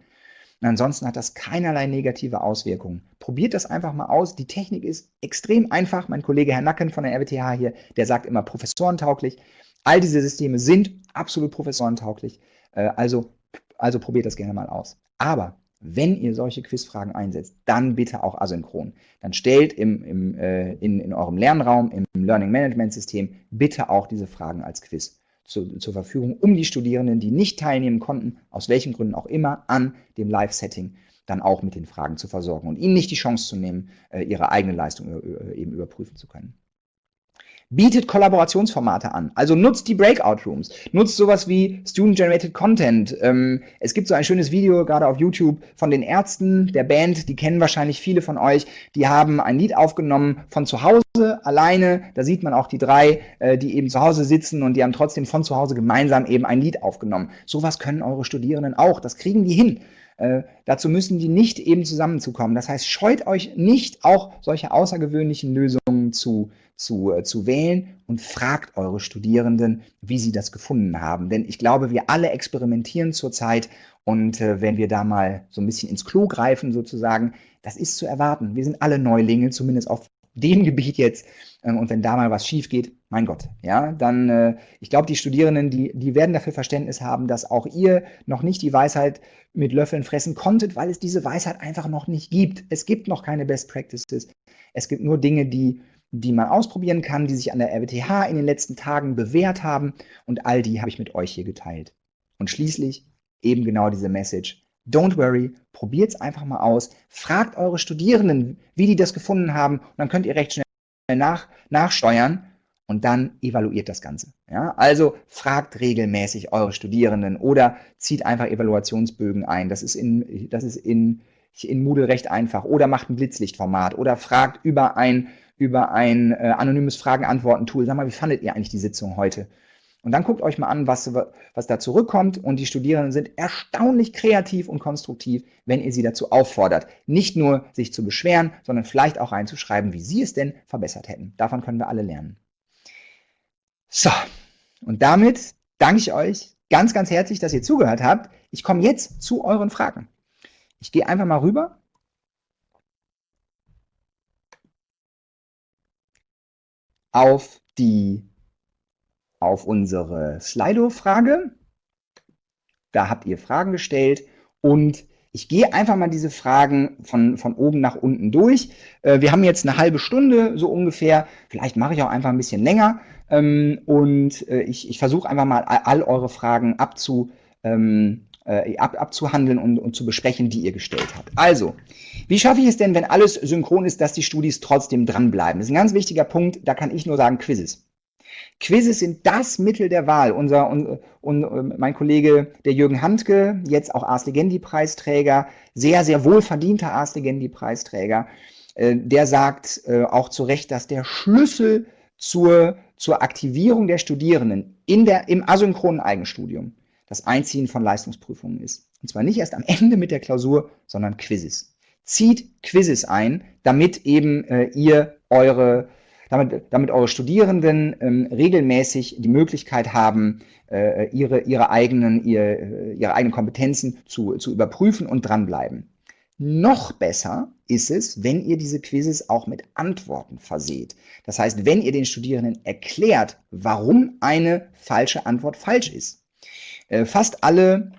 Und ansonsten hat das keinerlei negative Auswirkungen. Probiert das einfach mal aus. Die Technik ist extrem einfach. Mein Kollege Herr Nacken von der RWTH hier, der sagt immer professorentauglich. All diese Systeme sind absolut professorentauglich. Äh, also, also probiert das gerne mal aus. Aber wenn ihr solche Quizfragen einsetzt, dann bitte auch asynchron. Dann stellt im, im, äh, in, in eurem Lernraum, im Learning Management System, bitte auch diese Fragen als Quiz zu, zur Verfügung, um die Studierenden, die nicht teilnehmen konnten, aus welchen Gründen auch immer, an dem Live-Setting dann auch mit den Fragen zu versorgen und ihnen nicht die Chance zu nehmen, äh, ihre eigene Leistung äh, eben überprüfen zu können bietet Kollaborationsformate an. Also nutzt die Breakout Rooms, nutzt sowas wie Student-Generated Content. Ähm, es gibt so ein schönes Video gerade auf YouTube von den Ärzten der Band, die kennen wahrscheinlich viele von euch. Die haben ein Lied aufgenommen von zu Hause alleine. Da sieht man auch die drei, äh, die eben zu Hause sitzen und die haben trotzdem von zu Hause gemeinsam eben ein Lied aufgenommen. Sowas können eure Studierenden auch. Das kriegen die hin. Äh, dazu müssen die nicht eben zusammenzukommen. Das heißt, scheut euch nicht, auch solche außergewöhnlichen Lösungen zu zu, äh, zu wählen und fragt eure Studierenden, wie sie das gefunden haben. Denn ich glaube, wir alle experimentieren zurzeit und äh, wenn wir da mal so ein bisschen ins Klo greifen sozusagen, das ist zu erwarten. Wir sind alle Neulinge, zumindest auf dem Gebiet jetzt. Ähm, und wenn da mal was schief geht, mein Gott, ja, dann, äh, ich glaube, die Studierenden, die, die werden dafür Verständnis haben, dass auch ihr noch nicht die Weisheit mit Löffeln fressen konntet, weil es diese Weisheit einfach noch nicht gibt. Es gibt noch keine Best Practices. Es gibt nur Dinge, die die man ausprobieren kann, die sich an der RWTH in den letzten Tagen bewährt haben und all die habe ich mit euch hier geteilt. Und schließlich eben genau diese Message. Don't worry, probiert es einfach mal aus, fragt eure Studierenden, wie die das gefunden haben und dann könnt ihr recht schnell nach, nachsteuern und dann evaluiert das Ganze. Ja? Also fragt regelmäßig eure Studierenden oder zieht einfach Evaluationsbögen ein. Das ist in, das ist in, in Moodle recht einfach. Oder macht ein Blitzlichtformat oder fragt über ein über ein äh, anonymes Fragen-Antworten-Tool. Sag mal, wie fandet ihr eigentlich die Sitzung heute? Und dann guckt euch mal an, was, was da zurückkommt. Und die Studierenden sind erstaunlich kreativ und konstruktiv, wenn ihr sie dazu auffordert, nicht nur sich zu beschweren, sondern vielleicht auch reinzuschreiben, wie sie es denn verbessert hätten. Davon können wir alle lernen. So, und damit danke ich euch ganz, ganz herzlich, dass ihr zugehört habt. Ich komme jetzt zu euren Fragen. Ich gehe einfach mal rüber auf die auf unsere Slido-Frage. Da habt ihr Fragen gestellt und ich gehe einfach mal diese Fragen von, von oben nach unten durch. Äh, wir haben jetzt eine halbe Stunde so ungefähr. Vielleicht mache ich auch einfach ein bisschen länger. Ähm, und äh, ich, ich versuche einfach mal all eure Fragen abzu, ähm, äh, ab, abzuhandeln und, und zu besprechen, die ihr gestellt habt. Also, wie schaffe ich es denn, wenn alles synchron ist, dass die Studis trotzdem dranbleiben? Das ist ein ganz wichtiger Punkt, da kann ich nur sagen Quizzes. Quizzes sind das Mittel der Wahl. Unser, und, und mein Kollege, der Jürgen Handke, jetzt auch Ars Legendi-Preisträger, sehr, sehr wohlverdienter Ars Legendi-Preisträger, äh, der sagt äh, auch zu Recht, dass der Schlüssel zur, zur Aktivierung der Studierenden in der, im asynchronen Eigenstudium das Einziehen von Leistungsprüfungen ist. Und zwar nicht erst am Ende mit der Klausur, sondern Quizzes. Zieht Quizzes ein, damit eben äh, ihr eure, damit, damit eure Studierenden ähm, regelmäßig die Möglichkeit haben, äh, ihre, ihre, eigenen, ihr, äh, ihre eigenen Kompetenzen zu, zu überprüfen und dranbleiben. Noch besser ist es, wenn ihr diese Quizzes auch mit Antworten verseht. Das heißt, wenn ihr den Studierenden erklärt, warum eine falsche Antwort falsch ist. Äh, fast alle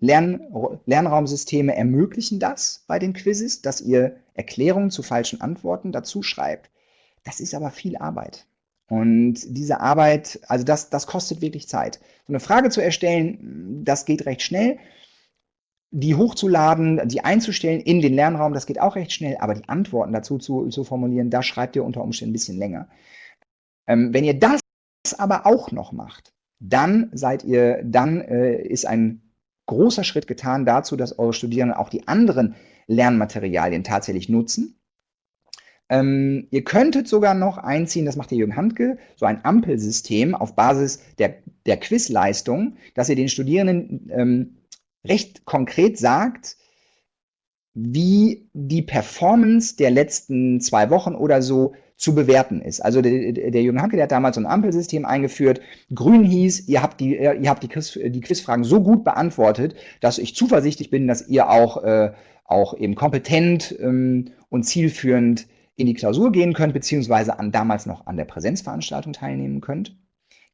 Lern Lernraumsysteme ermöglichen das bei den Quizzes, dass ihr Erklärungen zu falschen Antworten dazu schreibt. Das ist aber viel Arbeit. Und diese Arbeit, also das, das kostet wirklich Zeit. So eine Frage zu erstellen, das geht recht schnell. Die hochzuladen, die einzustellen in den Lernraum, das geht auch recht schnell, aber die Antworten dazu zu, zu formulieren, da schreibt ihr unter Umständen ein bisschen länger. Ähm, wenn ihr das aber auch noch macht, dann seid ihr, dann äh, ist ein großer Schritt getan dazu, dass eure Studierenden auch die anderen Lernmaterialien tatsächlich nutzen. Ähm, ihr könntet sogar noch einziehen, das macht der Jürgen Handke, so ein Ampelsystem auf Basis der, der Quizleistung, dass ihr den Studierenden ähm, recht konkret sagt, wie die Performance der letzten zwei Wochen oder so zu bewerten ist. Also der, der Jürgen Hanke, der hat damals so ein Ampelsystem eingeführt. Grün hieß, ihr habt die, ihr habt die, Quiz, die Quizfragen so gut beantwortet, dass ich zuversichtlich bin, dass ihr auch, äh, auch eben kompetent ähm, und zielführend in die Klausur gehen könnt, beziehungsweise an, damals noch an der Präsenzveranstaltung teilnehmen könnt.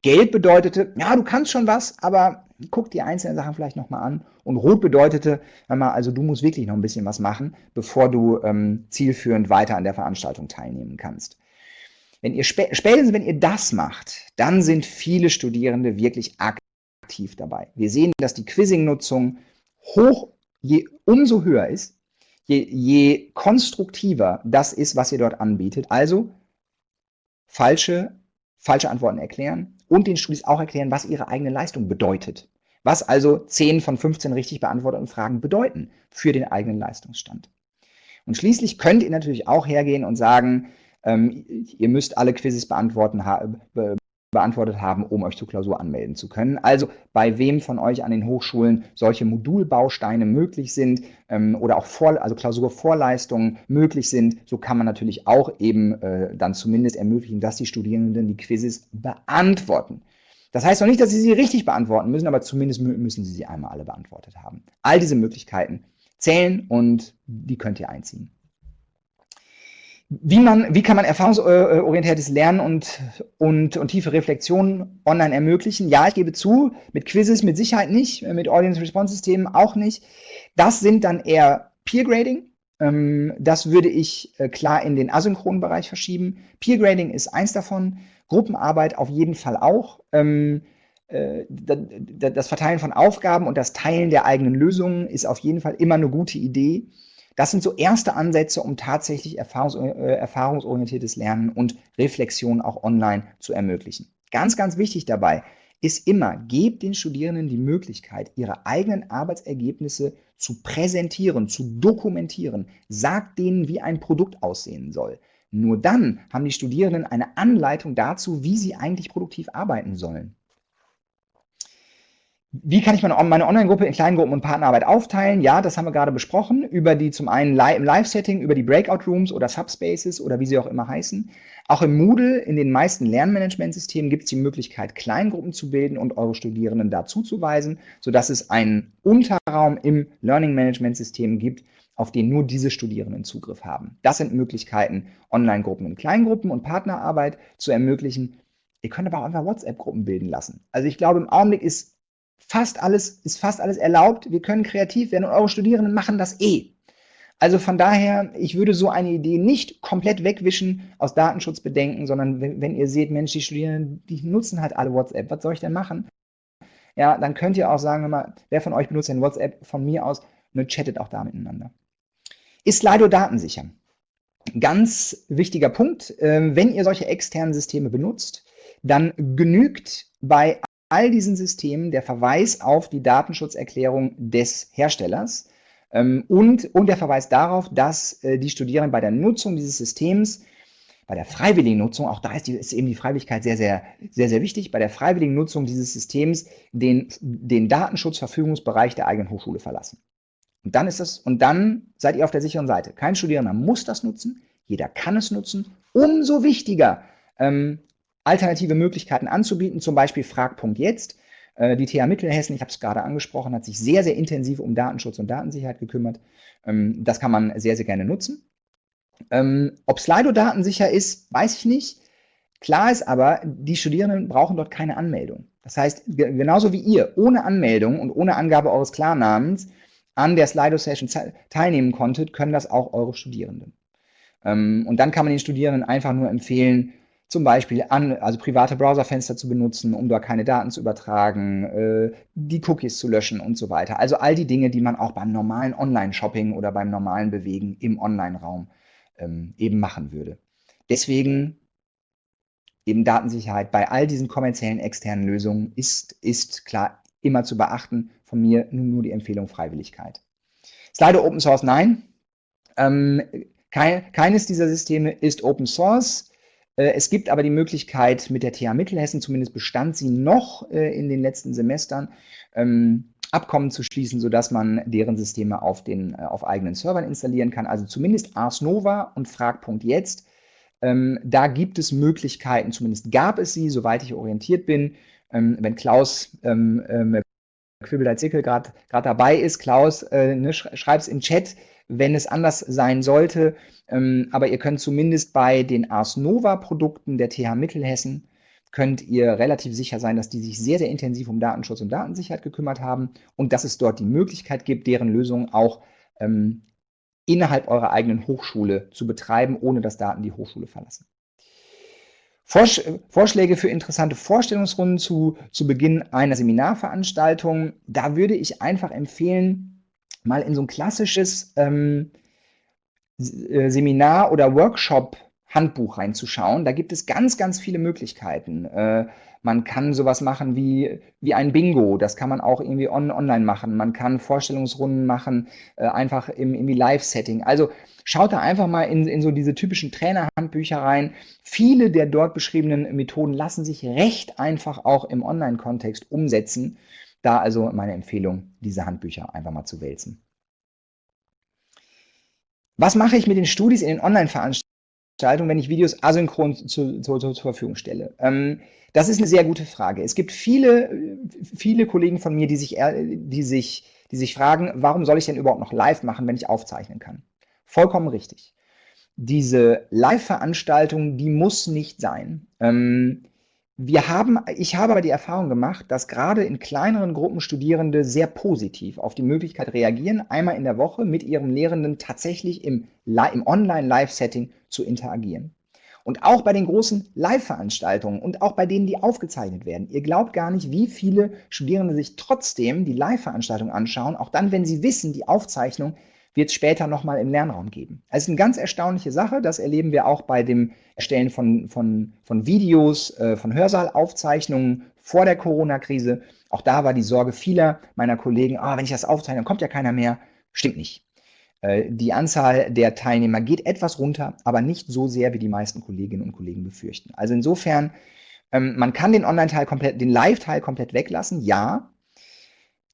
Gelb bedeutete, ja, du kannst schon was, aber guck die einzelnen Sachen vielleicht nochmal an. Und rot bedeutete, mal, also du musst wirklich noch ein bisschen was machen, bevor du ähm, zielführend weiter an der Veranstaltung teilnehmen kannst. Wenn ihr spätestens, wenn ihr das macht, dann sind viele Studierende wirklich aktiv dabei. Wir sehen, dass die Quizzing-Nutzung hoch, je umso höher ist, je, je konstruktiver das ist, was ihr dort anbietet. Also falsche, falsche Antworten erklären, und den Studis auch erklären, was ihre eigene Leistung bedeutet. Was also 10 von 15 richtig beantworteten Fragen bedeuten für den eigenen Leistungsstand. Und schließlich könnt ihr natürlich auch hergehen und sagen, ähm, ihr müsst alle Quizzes beantworten, beantwortet haben, um euch zur Klausur anmelden zu können. Also bei wem von euch an den Hochschulen solche Modulbausteine möglich sind ähm, oder auch Vor also Klausurvorleistungen möglich sind, so kann man natürlich auch eben äh, dann zumindest ermöglichen, dass die Studierenden die Quizzes beantworten. Das heißt noch nicht, dass sie sie richtig beantworten müssen, aber zumindest müssen sie sie einmal alle beantwortet haben. All diese Möglichkeiten zählen und die könnt ihr einziehen. Wie, man, wie kann man erfahrungsorientiertes Lernen und, und, und tiefe Reflexion online ermöglichen? Ja, ich gebe zu, mit Quizzes mit Sicherheit nicht, mit Audience-Response-Systemen auch nicht. Das sind dann eher Peer-Grading. Ähm, das würde ich äh, klar in den asynchronen Bereich verschieben. Peer-Grading ist eins davon, Gruppenarbeit auf jeden Fall auch. Ähm, äh, das Verteilen von Aufgaben und das Teilen der eigenen Lösungen ist auf jeden Fall immer eine gute Idee. Das sind so erste Ansätze, um tatsächlich erfahrungs äh, erfahrungsorientiertes Lernen und Reflexion auch online zu ermöglichen. Ganz, ganz wichtig dabei ist immer, gebt den Studierenden die Möglichkeit, ihre eigenen Arbeitsergebnisse zu präsentieren, zu dokumentieren. Sagt denen, wie ein Produkt aussehen soll. Nur dann haben die Studierenden eine Anleitung dazu, wie sie eigentlich produktiv arbeiten sollen. Wie kann ich meine, Online-Gruppe in Kleingruppen und Partnerarbeit aufteilen? Ja, das haben wir gerade besprochen, über die zum einen im Live-Setting, über die Breakout-Rooms oder Subspaces oder wie sie auch immer heißen. Auch im Moodle, in den meisten Lernmanagementsystemen gibt es die Möglichkeit, Kleingruppen zu bilden und eure Studierenden dazu zu weisen, sodass es einen Unterraum im Learning-Management-System gibt, auf den nur diese Studierenden Zugriff haben. Das sind Möglichkeiten, Online-Gruppen in Kleingruppen und Partnerarbeit zu ermöglichen. Ihr könnt aber auch einfach WhatsApp-Gruppen bilden lassen. Also ich glaube, im Augenblick ist fast alles, ist fast alles erlaubt. Wir können kreativ werden und eure Studierenden machen das eh. Also von daher, ich würde so eine Idee nicht komplett wegwischen aus Datenschutzbedenken, sondern wenn, ihr seht, Mensch, die Studierenden, die nutzen halt alle WhatsApp, was soll ich denn machen? Ja, dann könnt ihr auch sagen, mal, wer von euch benutzt denn WhatsApp von mir aus, nur chattet auch da miteinander. Ist Slido datensicher? Ganz wichtiger Punkt, ähm, wenn ihr solche externen Systeme benutzt, dann genügt bei all diesen Systemen der Verweis auf die Datenschutzerklärung des Herstellers ähm, und, und der Verweis darauf, dass äh, die Studierenden bei der Nutzung dieses Systems, bei der freiwilligen Nutzung, auch da ist, die, ist eben die Freiwilligkeit sehr, sehr, sehr, sehr wichtig, bei der freiwilligen Nutzung dieses Systems den, den Datenschutzverfügungsbereich der eigenen Hochschule verlassen. Und dann ist das, und dann seid ihr auf der sicheren Seite. Kein Studierender muss das nutzen, jeder kann es nutzen. Umso wichtiger, ähm, alternative Möglichkeiten anzubieten, zum Beispiel Frag.jetzt. Äh, die TH Mittelhessen, ich habe es gerade angesprochen, hat sich sehr, sehr intensiv um Datenschutz und Datensicherheit gekümmert. Ähm, das kann man sehr, sehr gerne nutzen. Ähm, ob Slido datensicher ist, weiß ich nicht. Klar ist aber, die Studierenden brauchen dort keine Anmeldung. Das heißt, genauso wie ihr ohne Anmeldung und ohne Angabe eures Klarnamens an der Slido-Session teilnehmen konntet, können das auch eure Studierenden. Ähm, und dann kann man den Studierenden einfach nur empfehlen, zum Beispiel an, also private Browserfenster zu benutzen, um dort keine Daten zu übertragen, äh, die Cookies zu löschen und so weiter. Also all die Dinge, die man auch beim normalen Online-Shopping oder beim normalen Bewegen im Online-Raum ähm, eben machen würde. Deswegen eben Datensicherheit bei all diesen kommerziellen externen Lösungen ist, ist klar immer zu beachten. Von mir nur, nur die Empfehlung Freiwilligkeit. Slido Open Source, nein. Ähm, kein, keines dieser Systeme ist Open Source. Äh, es gibt aber die Möglichkeit, mit der TH Mittelhessen, zumindest bestand sie noch äh, in den letzten Semestern, ähm, Abkommen zu schließen, sodass man deren Systeme auf, den, äh, auf eigenen Servern installieren kann. Also zumindest Ars Nova und Frag.jetzt. Ähm, da gibt es Möglichkeiten, zumindest gab es sie, soweit ich orientiert bin. Ähm, wenn Klaus ähm, ähm, Quibbeleit-Sickel gerade dabei ist, Klaus, äh, ne, schreib es im Chat, wenn es anders sein sollte. Ähm, aber ihr könnt zumindest bei den Ars Nova Produkten der TH Mittelhessen könnt ihr relativ sicher sein, dass die sich sehr, sehr intensiv um Datenschutz und Datensicherheit gekümmert haben und dass es dort die Möglichkeit gibt, deren Lösungen auch ähm, innerhalb eurer eigenen Hochschule zu betreiben, ohne dass Daten die Hochschule verlassen. Vorsch Vorschläge für interessante Vorstellungsrunden zu, zu Beginn einer Seminarveranstaltung. Da würde ich einfach empfehlen, mal in so ein klassisches ähm, äh, Seminar- oder Workshop-Handbuch reinzuschauen. Da gibt es ganz, ganz viele Möglichkeiten. Äh, man kann sowas machen wie, wie ein Bingo, das kann man auch irgendwie on, online machen. Man kann Vorstellungsrunden machen, äh, einfach im irgendwie Live-Setting. Also schaut da einfach mal in, in so diese typischen Trainerhandbücher rein. Viele der dort beschriebenen Methoden lassen sich recht einfach auch im Online-Kontext umsetzen. Da also meine Empfehlung, diese Handbücher einfach mal zu wälzen. Was mache ich mit den Studis in den Online-Veranstaltungen, wenn ich Videos asynchron zu, zu, zur Verfügung stelle? Ähm, das ist eine sehr gute Frage. Es gibt viele, viele Kollegen von mir, die sich, die, sich, die sich fragen, warum soll ich denn überhaupt noch live machen, wenn ich aufzeichnen kann? Vollkommen richtig. Diese Live-Veranstaltung, die muss nicht sein. Ähm, wir haben, ich habe aber die Erfahrung gemacht, dass gerade in kleineren Gruppen Studierende sehr positiv auf die Möglichkeit reagieren, einmal in der Woche mit ihrem Lehrenden tatsächlich im, im Online-Live-Setting zu interagieren. Und auch bei den großen Live-Veranstaltungen und auch bei denen, die aufgezeichnet werden. Ihr glaubt gar nicht, wie viele Studierende sich trotzdem die Live-Veranstaltung anschauen, auch dann, wenn sie wissen, die Aufzeichnung wird es später nochmal im Lernraum geben. Ist eine ganz erstaunliche Sache, das erleben wir auch bei dem Erstellen von, von, von Videos, äh, von Hörsaalaufzeichnungen vor der Corona-Krise. Auch da war die Sorge vieler meiner Kollegen, ah, wenn ich das aufzeichne, dann kommt ja keiner mehr. Stimmt nicht. Äh, die Anzahl der Teilnehmer geht etwas runter, aber nicht so sehr, wie die meisten Kolleginnen und Kollegen befürchten. Also insofern, ähm, man kann den Online-Teil komplett, den Live-Teil komplett weglassen, ja,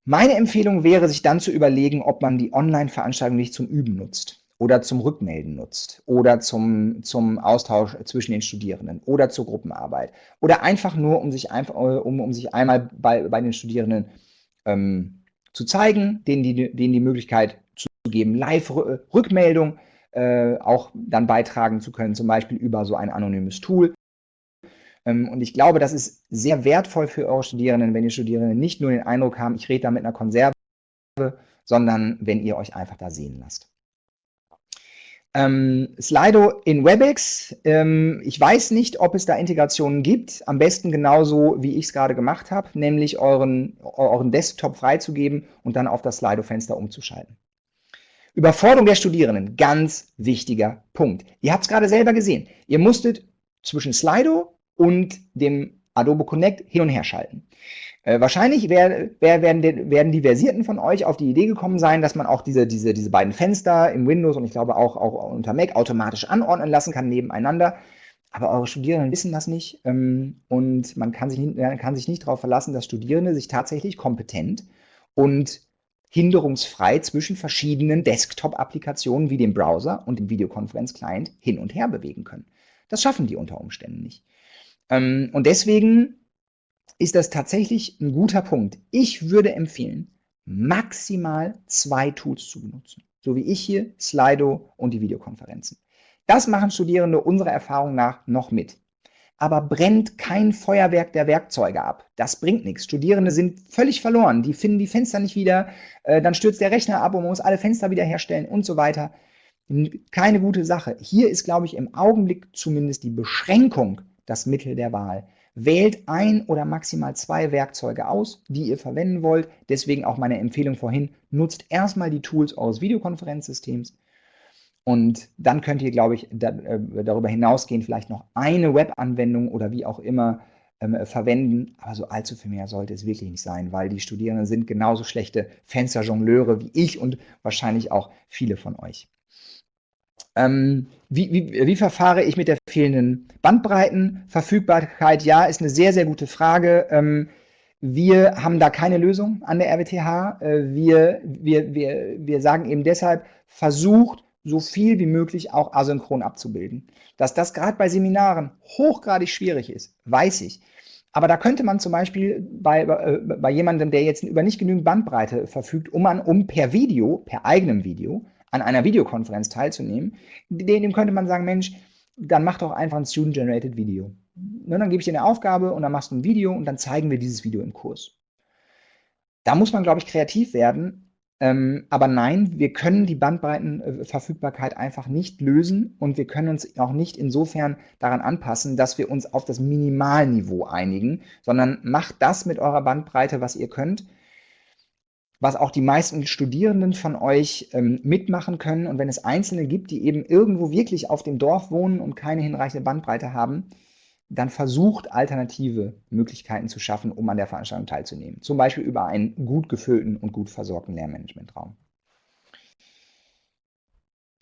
meine Empfehlung wäre, sich dann zu überlegen, ob man die Online-Veranstaltung nicht zum Üben nutzt oder zum Rückmelden nutzt oder zum, zum Austausch zwischen den Studierenden oder zur Gruppenarbeit oder einfach nur, um sich, einfach, um, um sich einmal bei, bei den Studierenden ähm, zu zeigen, denen die, denen die Möglichkeit zu geben, Live-Rückmeldung äh, auch dann beitragen zu können, zum Beispiel über so ein anonymes Tool. Ähm, und ich glaube, das ist sehr wertvoll für eure Studierenden, wenn die Studierenden nicht nur den Eindruck haben, ich rede da mit einer Konserve, sondern wenn ihr euch einfach da sehen lasst. Ähm, Slido in WebEx. Ähm, ich weiß nicht, ob es da Integrationen gibt. Am besten genauso, wie ich es gerade gemacht habe, nämlich euren, euren Desktop freizugeben und dann auf das Slido-Fenster umzuschalten. Überforderung der Studierenden, ganz wichtiger Punkt. Ihr habt es gerade selber gesehen. Ihr musstet zwischen Slido und dem Adobe Connect hin und her schalten. Äh, wahrscheinlich wär, wär, werden, die, werden die Versierten von euch auf die Idee gekommen sein, dass man auch diese, diese, diese beiden Fenster im Windows und ich glaube auch, auch unter Mac automatisch anordnen lassen kann nebeneinander. Aber eure Studierenden wissen das nicht ähm, und man kann sich, kann sich nicht darauf verlassen, dass Studierende sich tatsächlich kompetent und hinderungsfrei zwischen verschiedenen Desktop-Applikationen wie dem Browser und dem Videokonferenz-Client hin und her bewegen können. Das schaffen die unter Umständen nicht. Ähm, und deswegen ist das tatsächlich ein guter Punkt. Ich würde empfehlen, maximal zwei Tools zu benutzen. So wie ich hier, Slido und die Videokonferenzen. Das machen Studierende unserer Erfahrung nach noch mit. aber brennt kein Feuerwerk der Werkzeuge ab. Das bringt nichts. Studierende sind völlig verloren. Die finden die Fenster nicht wieder, äh, dann stürzt der Rechner ab und man muss alle Fenster wiederherstellen und so weiter. Keine gute Sache. Hier ist, glaube ich, im Augenblick zumindest die Beschränkung das Mittel der Wahl. Wählt ein oder maximal zwei Werkzeuge aus, die ihr verwenden wollt. Deswegen auch meine Empfehlung vorhin, nutzt erstmal die Tools eures Videokonferenzsystems und dann könnt ihr, glaube ich, da, äh, darüber hinausgehend vielleicht noch eine Webanwendung oder wie auch immer ähm, verwenden. Aber so allzu viel mehr sollte es wirklich nicht sein, weil die Studierenden sind genauso schlechte Fensterjongleure wie ich und wahrscheinlich auch viele von euch. Ähm, wie, wie, wie, verfahre ich mit der fehlenden Bandbreitenverfügbarkeit? Ja, ist eine sehr, sehr gute Frage. Ähm, wir haben da keine Lösung an der RWTH. Äh, wir, wir, wir, wir sagen eben deshalb, versucht so viel wie möglich auch asynchron abzubilden. Dass das gerade bei Seminaren hochgradig schwierig ist, weiß ich. Aber da könnte man zum Beispiel bei, äh, bei jemandem, der jetzt über nicht genügend Bandbreite verfügt, um, an, um per Video, per eigenem Video, an einer Videokonferenz teilzunehmen, dem könnte man sagen, Mensch, dann mach doch einfach ein Student-Generated Video. Ne, dann gebe ich dir eine Aufgabe und dann machst du ein Video und dann zeigen wir dieses Video im Kurs. Da muss man, glaube ich, kreativ werden, ähm, aber nein, wir können die Bandbreitenverfügbarkeit einfach nicht lösen und wir können uns auch nicht insofern daran anpassen, dass wir uns auf das Minimalniveau einigen, sondern macht das mit eurer Bandbreite, was ihr könnt, was auch die meisten Studierenden von euch ähm, mitmachen können. Und wenn es Einzelne gibt, die eben irgendwo wirklich auf dem Dorf wohnen und keine hinreichende Bandbreite haben, dann versucht, alternative Möglichkeiten zu schaffen, um an der Veranstaltung teilzunehmen. Zum Beispiel über einen gut gefüllten und gut versorgten Lehrmanagementraum.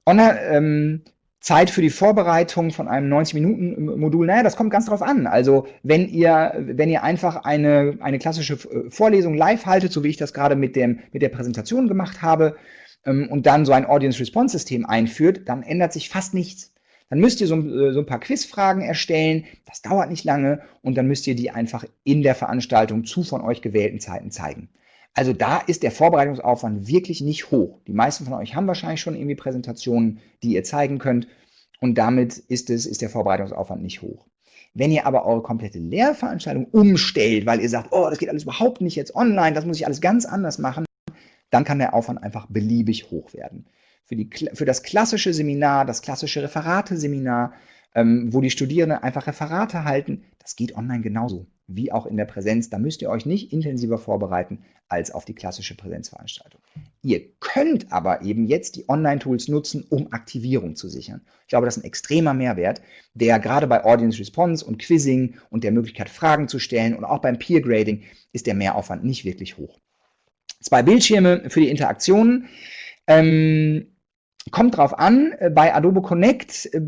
Online, ähm, Zeit für die Vorbereitung von einem 90-Minuten-Modul, naja, das kommt ganz drauf an. Also wenn ihr, wenn ihr einfach eine, eine klassische äh, Vorlesung live haltet, so wie ich das gerade mit, dem, mit der Präsentation gemacht habe, ähm, und dann so ein Audience-Response-System einführt, dann ändert sich fast nichts. Dann müsst ihr so, äh, so ein paar Quizfragen erstellen, das dauert nicht lange und dann müsst ihr die einfach in der Veranstaltung zu von euch gewählten Zeiten zeigen. Also da ist der Vorbereitungsaufwand wirklich nicht hoch. Die meisten von euch haben wahrscheinlich schon irgendwie Präsentationen, die ihr zeigen könnt und damit ist, es, ist der Vorbereitungsaufwand nicht hoch. Wenn ihr aber eure komplette Lehrveranstaltung umstellt, weil ihr sagt, oh, das geht alles überhaupt nicht jetzt online, das muss ich alles ganz anders machen, dann kann der Aufwand einfach beliebig hoch werden für, die, für das klassische Seminar, das klassische Referate-Seminar, ähm, wo die Studierenden einfach Referate halten, das geht online genauso wie auch in der Präsenz. Da müsst ihr euch nicht intensiver vorbereiten als auf die klassische Präsenzveranstaltung. Ihr könnt aber eben jetzt die Online-Tools nutzen, um Aktivierung zu sichern. Ich glaube, das ist ein extremer Mehrwert, der gerade bei Audience Response und Quizzing und der Möglichkeit, Fragen zu stellen und auch beim Peer Grading ist der Mehraufwand nicht wirklich hoch. Zwei Bildschirme für die Interaktionen. Ähm, Kommt drauf an, äh, bei Adobe Connect äh,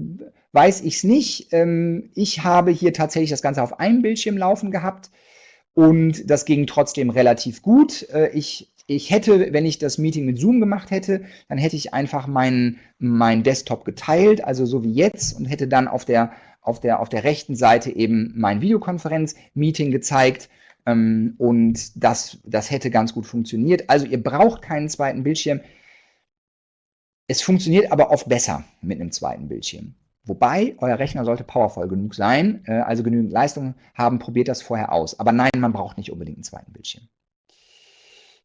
weiß ich es nicht. Ähm, ich habe hier tatsächlich das Ganze auf einem Bildschirm laufen gehabt und das ging trotzdem relativ gut. Äh, ich, ich hätte, wenn ich das Meeting mit Zoom gemacht hätte, dann hätte ich einfach meinen mein Desktop geteilt, also so wie jetzt und hätte dann auf der, auf der, auf der rechten Seite eben mein Videokonferenz-Meeting gezeigt ähm, und das, das hätte ganz gut funktioniert. Also ihr braucht keinen zweiten Bildschirm. Es funktioniert aber oft besser mit einem zweiten Bildschirm. Wobei, euer Rechner sollte powervoll genug sein, äh, also genügend Leistung haben, probiert das vorher aus. Aber nein, man braucht nicht unbedingt einen zweiten Bildschirm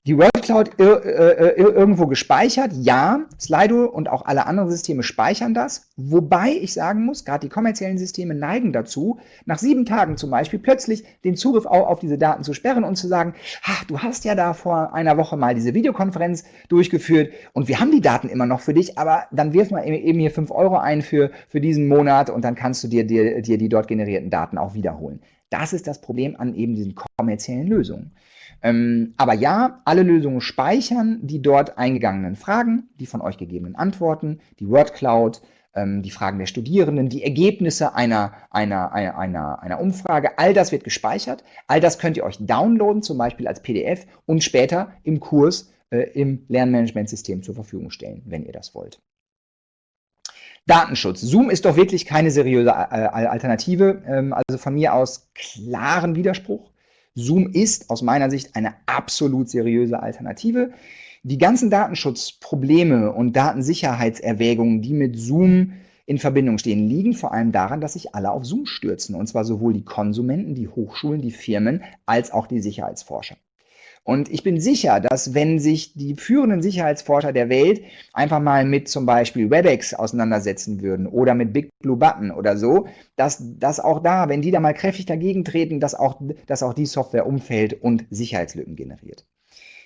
die World Cloud ir äh, irgendwo gespeichert. Ja, Slido und auch alle anderen Systeme speichern das. Wobei ich sagen muss, gerade die kommerziellen Systeme neigen dazu, nach sieben Tagen zum Beispiel plötzlich den Zugriff auf, auf diese Daten zu sperren und zu sagen, du hast ja da vor einer Woche mal diese Videokonferenz durchgeführt und wir haben die Daten immer noch für dich, aber dann wirf mal eben hier fünf Euro ein für, für diesen Monat und dann kannst du dir, dir, dir die dort generierten Daten auch wiederholen. Das ist das Problem an eben diesen kommerziellen Lösungen. Ähm, aber ja, alle Lösungen speichern die dort eingegangenen Fragen, die von euch gegebenen Antworten, die Word Cloud, ähm, die Fragen der Studierenden, die Ergebnisse einer, einer, einer, einer, einer Umfrage, all das wird gespeichert. All das könnt ihr euch downloaden, zum Beispiel als PDF und später im Kurs äh, im Lernmanagementsystem zur Verfügung stellen, wenn ihr das wollt. Datenschutz. Zoom ist doch wirklich keine seriöse äh, Alternative. Ähm, also von mir aus klaren Widerspruch. Zoom ist aus meiner Sicht eine absolut seriöse Alternative. Die ganzen Datenschutzprobleme und Datensicherheitserwägungen, die mit Zoom in Verbindung stehen, liegen vor allem daran, dass sich alle auf Zoom stürzen. Und zwar sowohl die Konsumenten, die Hochschulen, die Firmen, als auch die Sicherheitsforscher. Und ich bin sicher, dass wenn sich die führenden Sicherheitsforscher der Welt einfach mal mit zum Beispiel WebEx auseinandersetzen würden oder mit Big Blue Button oder so, dass, dass auch da, wenn die da mal kräftig dagegen treten, dass auch, dass auch die Software umfällt und Sicherheitslücken generiert.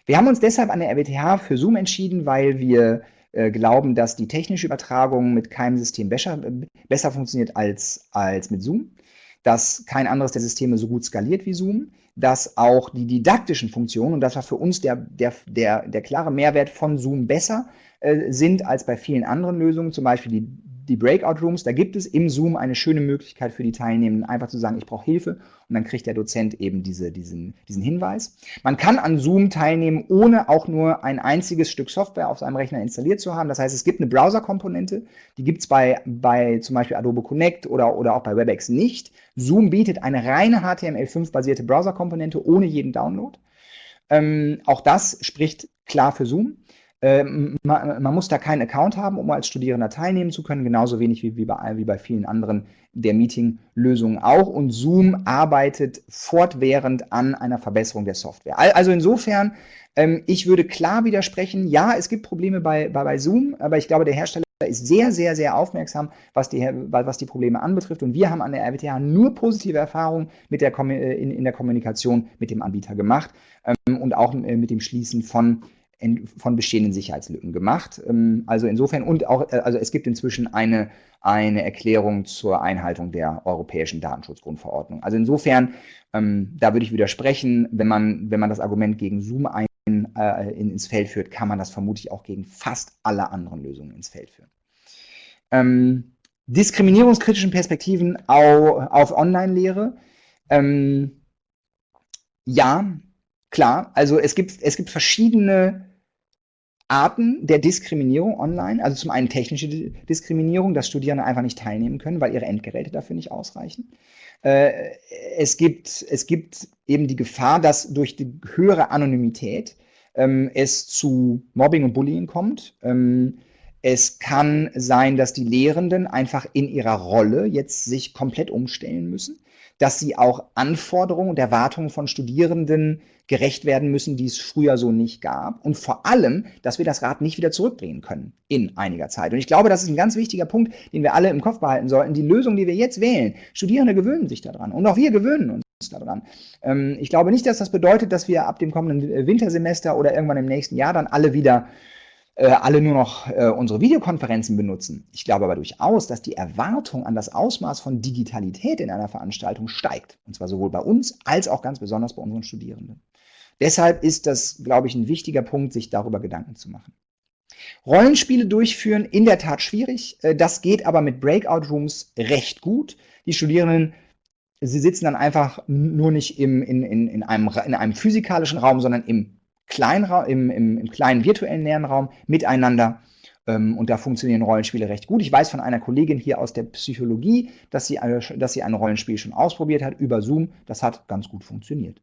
Wir haben uns deshalb an der RWTH für Zoom entschieden, weil wir äh, glauben, dass die technische Übertragung mit keinem System besser, besser funktioniert als, als mit Zoom, dass kein anderes der Systeme so gut skaliert wie Zoom, dass auch die didaktischen Funktionen, und das war für uns der, der, der, der klare Mehrwert von Zoom besser, äh, sind als bei vielen anderen Lösungen, zum Beispiel die die Breakout Rooms, da gibt es im Zoom eine schöne Möglichkeit für die Teilnehmenden, einfach zu sagen, ich brauche Hilfe und dann kriegt der Dozent eben diese, diesen, diesen Hinweis. Man kann an Zoom teilnehmen, ohne auch nur ein einziges Stück Software auf seinem Rechner installiert zu haben. Das heißt, es gibt eine Browser-Komponente, die gibt es bei, bei zum Beispiel Adobe Connect oder, oder auch bei WebEx nicht. Zoom bietet eine reine HTML5-basierte Browser-Komponente ohne jeden Download. Ähm, auch das spricht klar für Zoom. Ähm, man, man, muss da keinen Account haben, um als Studierender teilnehmen zu können, genauso wenig wie, wie, bei, wie bei vielen anderen der Meeting-Lösungen auch. Und Zoom arbeitet fortwährend an einer Verbesserung der Software. Also insofern, ähm, ich würde klar widersprechen, ja, es gibt Probleme bei, bei, bei Zoom, aber ich glaube, der Hersteller ist sehr, sehr, sehr aufmerksam, was die, was die Probleme anbetrifft. Und wir haben an der RWTH nur positive Erfahrungen mit der, in, in der Kommunikation mit dem Anbieter gemacht ähm, und auch äh, mit dem Schließen von von bestehenden Sicherheitslücken gemacht. Ähm, also insofern und auch, äh, also es gibt inzwischen eine, eine Erklärung zur Einhaltung der europäischen Datenschutzgrundverordnung. Also insofern, ähm, da würde ich widersprechen, wenn man, wenn man das Argument gegen Zoom ein, äh, ins Feld führt, kann man das vermutlich auch gegen fast alle anderen Lösungen ins Feld führen. Ähm, diskriminierungskritischen Perspektiven auf, auf Online-Lehre. Ähm, ja, klar, also es gibt, es gibt verschiedene Arten der Diskriminierung online. Also zum einen technische Diskriminierung, dass Studierende einfach nicht teilnehmen können, weil ihre Endgeräte dafür nicht ausreichen. Äh, es, gibt, es gibt eben die Gefahr, dass durch die höhere Anonymität ähm, es zu Mobbing und Bullying kommt. Ähm, es kann sein, dass die Lehrenden einfach in ihrer Rolle jetzt sich komplett umstellen müssen dass sie auch Anforderungen und Erwartungen von Studierenden gerecht werden müssen, die es früher so nicht gab. Und vor allem, dass wir das Rad nicht wieder zurückdrehen können in einiger Zeit. Und ich glaube, das ist ein ganz wichtiger Punkt, den wir alle im Kopf behalten sollten. Die Lösung, die wir jetzt wählen, Studierende gewöhnen sich daran. Und auch wir gewöhnen uns daran. Ähm, ich glaube nicht, dass das bedeutet, dass wir ab dem kommenden Wintersemester oder irgendwann im nächsten Jahr dann alle wieder äh, alle nur noch äh, unsere Videokonferenzen benutzen. Ich glaube aber durchaus, dass die Erwartung an das Ausmaß von Digitalität in einer Veranstaltung steigt. Und zwar sowohl bei uns als auch ganz besonders bei unseren Studierenden. Deshalb ist das, glaube ich, ein wichtiger Punkt, sich darüber Gedanken zu machen. Rollenspiele durchführen, in der Tat schwierig. Äh, das geht aber mit Breakout Rooms recht gut. Die Studierenden, sie sitzen dann einfach nur nicht im, in, in, in, einem, in einem physikalischen Raum, sondern im Kleinra im, im, im kleinen virtuellen Lernraum miteinander. Ähm, und da funktionieren Rollenspiele recht gut. Ich weiß von einer Kollegin hier aus der Psychologie, dass sie, eine, dass sie ein Rollenspiel schon ausprobiert hat über Zoom. Das hat ganz gut funktioniert.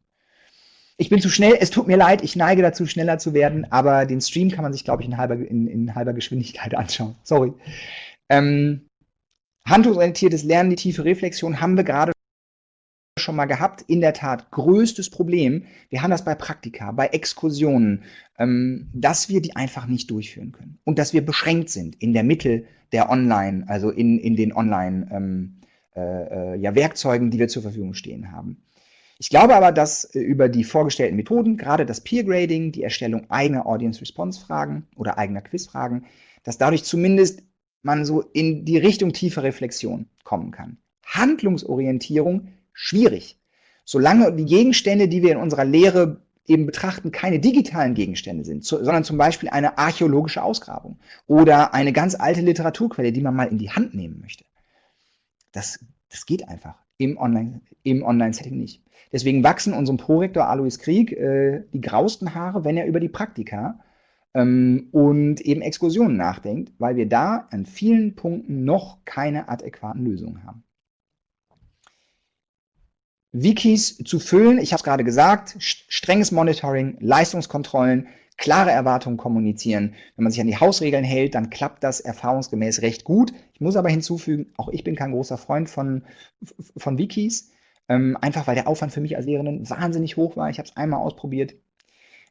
Ich bin zu schnell, es tut mir leid, ich neige dazu, schneller zu werden, aber den Stream kann man sich, glaube ich, in halber, in, in halber Geschwindigkeit [laughs] anschauen. Sorry. Ähm, handlungsorientiertes Lernen, die tiefe Reflexion haben wir gerade schon mal gehabt, in der Tat größtes Problem, wir haben das bei Praktika, bei Exkursionen, ähm, dass wir die einfach nicht durchführen können und dass wir beschränkt sind in der Mitte der Online, also in, in den Online ähm, äh, äh, ja, die wir zur Verfügung stehen haben. Ich glaube aber, dass äh, über die vorgestellten Methoden, gerade das Peer Grading, die Erstellung eigener Audience Response Fragen oder eigener Quizfragen, dass dadurch zumindest man so in die Richtung tiefer Reflexion kommen kann. Handlungsorientierung schwierig. Solange die Gegenstände, die wir in unserer Lehre eben betrachten, keine digitalen Gegenstände sind, sondern zum Beispiel eine archäologische Ausgrabung oder eine ganz alte Literaturquelle, die man mal in die Hand nehmen möchte. Das, das geht einfach im Online-Setting Online nicht. Deswegen wachsen unserem Prorektor Alois Krieg äh, die grausten Haare, wenn er über die Praktika ähm, und eben Exkursionen nachdenkt, weil wir da an vielen Punkten noch keine adäquaten Lösungen haben. Wikis zu füllen. Ich habe es gerade gesagt, strenges Monitoring, Leistungskontrollen, klare Erwartungen kommunizieren. Wenn man sich an die Hausregeln hält, dann klappt das erfahrungsgemäß recht gut. Ich muss aber hinzufügen, auch ich bin kein großer Freund von, von Wikis, ähm, einfach weil der Aufwand für mich als Lehrerin wahnsinnig hoch war. Ich habe es einmal ausprobiert.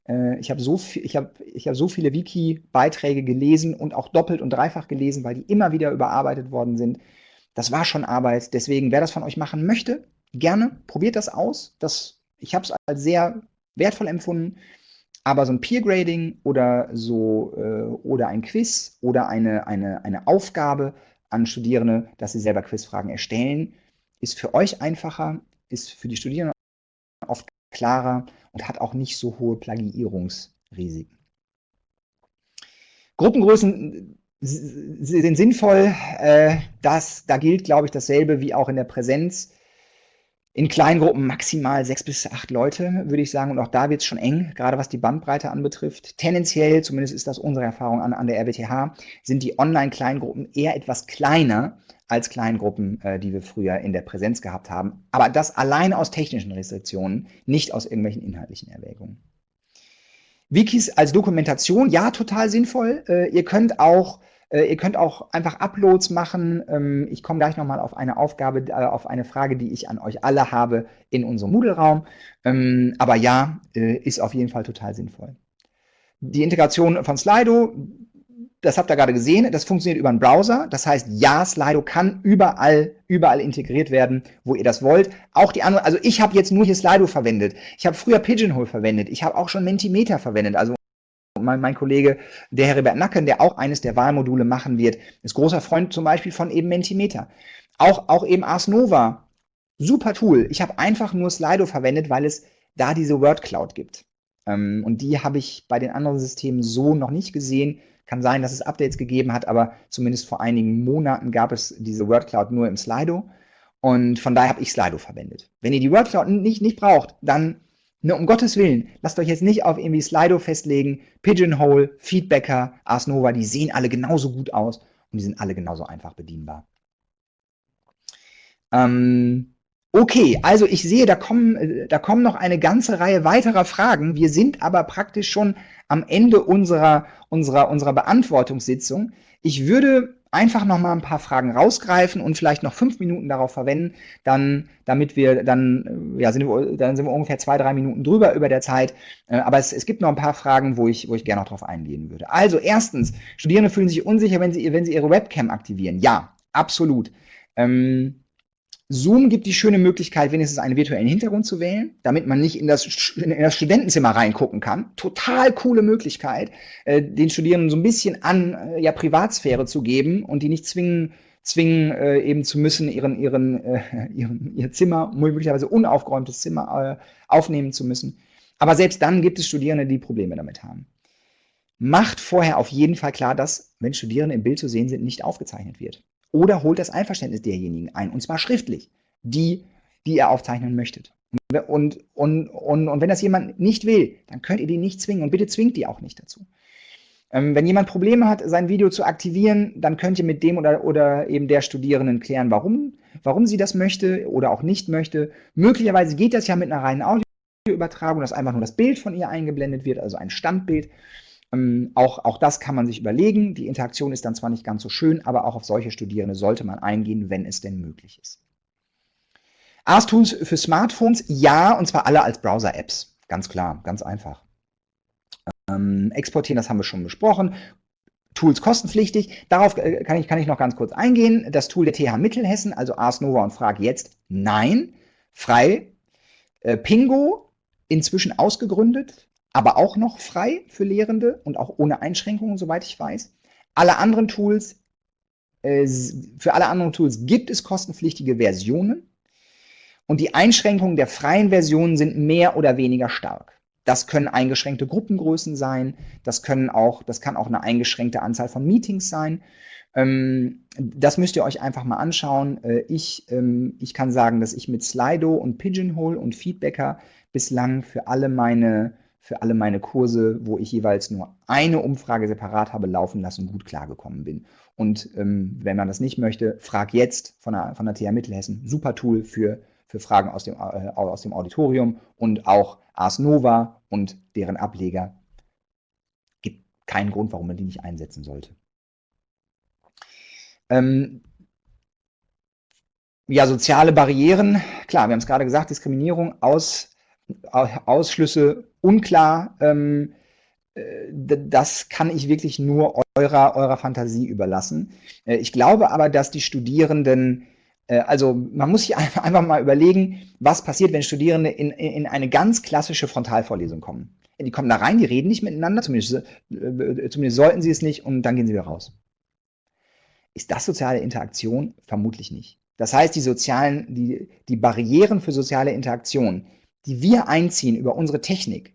Äh, ich habe so, ich hab, ich hab so viele Wiki-Beiträge gelesen und auch doppelt und dreifach gelesen, weil die immer wieder überarbeitet worden sind. Das war schon Arbeit. Deswegen, wer das von euch machen möchte, gerne probiert das aus. Das, ich habe es als sehr wertvoll empfunden. Aber so ein Peer Grading oder so äh, oder ein Quiz oder eine, eine, eine Aufgabe an Studierende, dass sie selber Quizfragen erstellen, ist für euch einfacher, ist für die Studierenden oft klarer und hat auch nicht so hohe Plagiierungsrisiken. Gruppengrößen sind sinnvoll. Äh, das, da gilt, glaube ich, dasselbe wie auch in der Präsenz. In Kleingruppen maximal sechs bis acht Leute, würde ich sagen. Und auch da wird es schon eng, gerade was die Bandbreite anbetrifft. Tendenziell, zumindest ist das unsere Erfahrung an, an der RWTH, sind die Online-Kleingruppen eher etwas kleiner als Kleingruppen, äh, die wir früher in der Präsenz gehabt haben. Aber das allein aus technischen Restriktionen, nicht aus irgendwelchen inhaltlichen Erwägungen. Wikis als Dokumentation, ja, total sinnvoll. Äh, ihr könnt auch ihr könnt auch einfach Uploads machen. Ähm, ich komme gleich nochmal auf eine Aufgabe, äh, auf eine Frage, die ich an euch alle habe in unserem Moodle-Raum. Ähm, aber ja, äh, ist auf jeden Fall total sinnvoll. Die Integration von Slido, das habt ihr gerade gesehen, das funktioniert über einen Browser. Das heißt, ja, Slido kann überall, überall integriert werden, wo ihr das wollt. Auch die anderen, also ich habe jetzt nur hier Slido verwendet. Ich habe früher Pigeonhole verwendet. Ich habe auch schon Mentimeter verwendet, also mein, mein Kollege, der Heribert Nacken, der auch eines der Wahlmodule machen wird, ist großer Freund zum Beispiel von eben Mentimeter. Auch, auch eben Ars Nova, super Tool. Ich habe einfach nur Slido verwendet, weil es da diese Word Cloud gibt. Ähm, und die habe ich bei den anderen Systemen so noch nicht gesehen. Kann sein, dass es Updates gegeben hat, aber zumindest vor einigen Monaten gab es diese Word Cloud nur im Slido. Und von daher habe ich Slido verwendet. Wenn ihr die Word Cloud nicht, nicht braucht, dann Ne, um Gottes Willen, lasst euch jetzt nicht auf irgendwie Slido festlegen. Pigeonhole, Feedbacker, Ars Nova, die sehen alle genauso gut aus und die sind alle genauso einfach bedienbar. Ähm, okay, also ich sehe, da kommen, äh, da kommen noch eine ganze Reihe weiterer Fragen. Wir sind aber praktisch schon am Ende unserer, unserer, unserer Beantwortungssitzung. Ich würde einfach noch mal ein paar Fragen rausgreifen und vielleicht noch fünf Minuten darauf verwenden, dann, damit wir dann, ja, sind wir, dann sind wir ungefähr zwei, drei Minuten drüber über der Zeit. Äh, aber es, es gibt noch ein paar Fragen, wo ich, wo ich gerne noch drauf eingehen würde. Also erstens, Studierende fühlen sich unsicher, wenn sie, wenn sie ihre Webcam aktivieren. Ja, absolut. Ähm, Zoom gibt die schöne Möglichkeit, wenigstens einen virtuellen Hintergrund zu wählen, damit man nicht in das, in das Studentenzimmer reingucken kann. Total coole Möglichkeit, äh, den Studierenden so ein bisschen an äh, ja, Privatsphäre zu geben und die nicht zwingen, zwingen äh, eben zu müssen, ihren, ihren, äh, [laughs] ihren, ihr Zimmer, möglicherweise unaufgeräumtes Zimmer äh, aufnehmen zu müssen. Aber selbst dann gibt es Studierende, die Probleme damit haben. Macht vorher auf jeden Fall klar, dass, wenn Studierende im Bild zu sehen sind, nicht aufgezeichnet wird oder holt das Einverständnis derjenigen ein, und zwar schriftlich, die, die ihr aufzeichnen möchtet. Und, und, und, und wenn das jemand nicht will, dann könnt ihr die nicht zwingen und bitte zwingt die auch nicht dazu. Ähm, wenn jemand Probleme hat, sein Video zu aktivieren, dann könnt ihr mit dem oder, oder eben der Studierenden klären, warum, warum sie das möchte oder auch nicht möchte. Möglicherweise geht das ja mit einer reinen Audioübertragung, dass einfach nur das Bild von ihr eingeblendet wird, also ein Standbild. Ähm, auch, auch das kann man sich überlegen. Die Interaktion ist dann zwar nicht ganz so schön, aber auch auf solche Studierende sollte man eingehen, wenn es denn möglich ist. ARS-Tools für Smartphones, ja, und zwar alle als Browser-Apps. Ganz klar, ganz einfach. Ähm, exportieren, das haben wir schon besprochen. Tools kostenpflichtig. Darauf äh, kann ich, kann ich noch ganz kurz eingehen. Das Tool der TH Mittelhessen, also Ars Nova und Frag jetzt, nein. Frei. Äh, Pingo, inzwischen ausgegründet aber auch noch frei für Lehrende und auch ohne Einschränkungen, soweit ich weiß. Alle anderen Tools, äh, für alle anderen Tools gibt es kostenpflichtige Versionen und die Einschränkungen der freien Versionen sind mehr oder weniger stark. Das können eingeschränkte Gruppengrößen sein, das, können auch, das kann auch eine eingeschränkte Anzahl von Meetings sein. Ähm, das müsst ihr euch einfach mal anschauen. Äh, ich, ähm, ich kann sagen, dass ich mit Slido und Pigeonhole und Feedbacker bislang für alle meine für alle meine Kurse, wo ich jeweils nur eine Umfrage separat habe laufen lassen, gut klargekommen bin. Und ähm, wenn man das nicht möchte, frag jetzt von der, von der TH Mittelhessen. Super Tool für, für Fragen aus dem, äh, aus dem Auditorium und auch Ars Nova und deren Ableger keinen Grund, warum man die nicht einsetzen sollte. Ähm, ja, soziale Barrieren, klar, wir haben es gerade gesagt, Diskriminierung, Aus, Ausschlüsse unklar. Ähm, äh, das kann ich wirklich nur eurer, eurer Fantasie überlassen. Äh, ich glaube aber, dass die Studierenden, äh, also man muss sich [laughs] einfach mal überlegen, was passiert, wenn Studierende in, in eine ganz klassische Frontalvorlesung kommen. Die kommen da rein, die reden nicht miteinander, zumindest, zumindest sollten sie es nicht, und dann gehen sie wieder raus. Ist das soziale Interaktion? Vermutlich nicht. Das heißt, die sozialen, die, die Barrieren für soziale Interaktion, die wir einziehen über unsere Technik,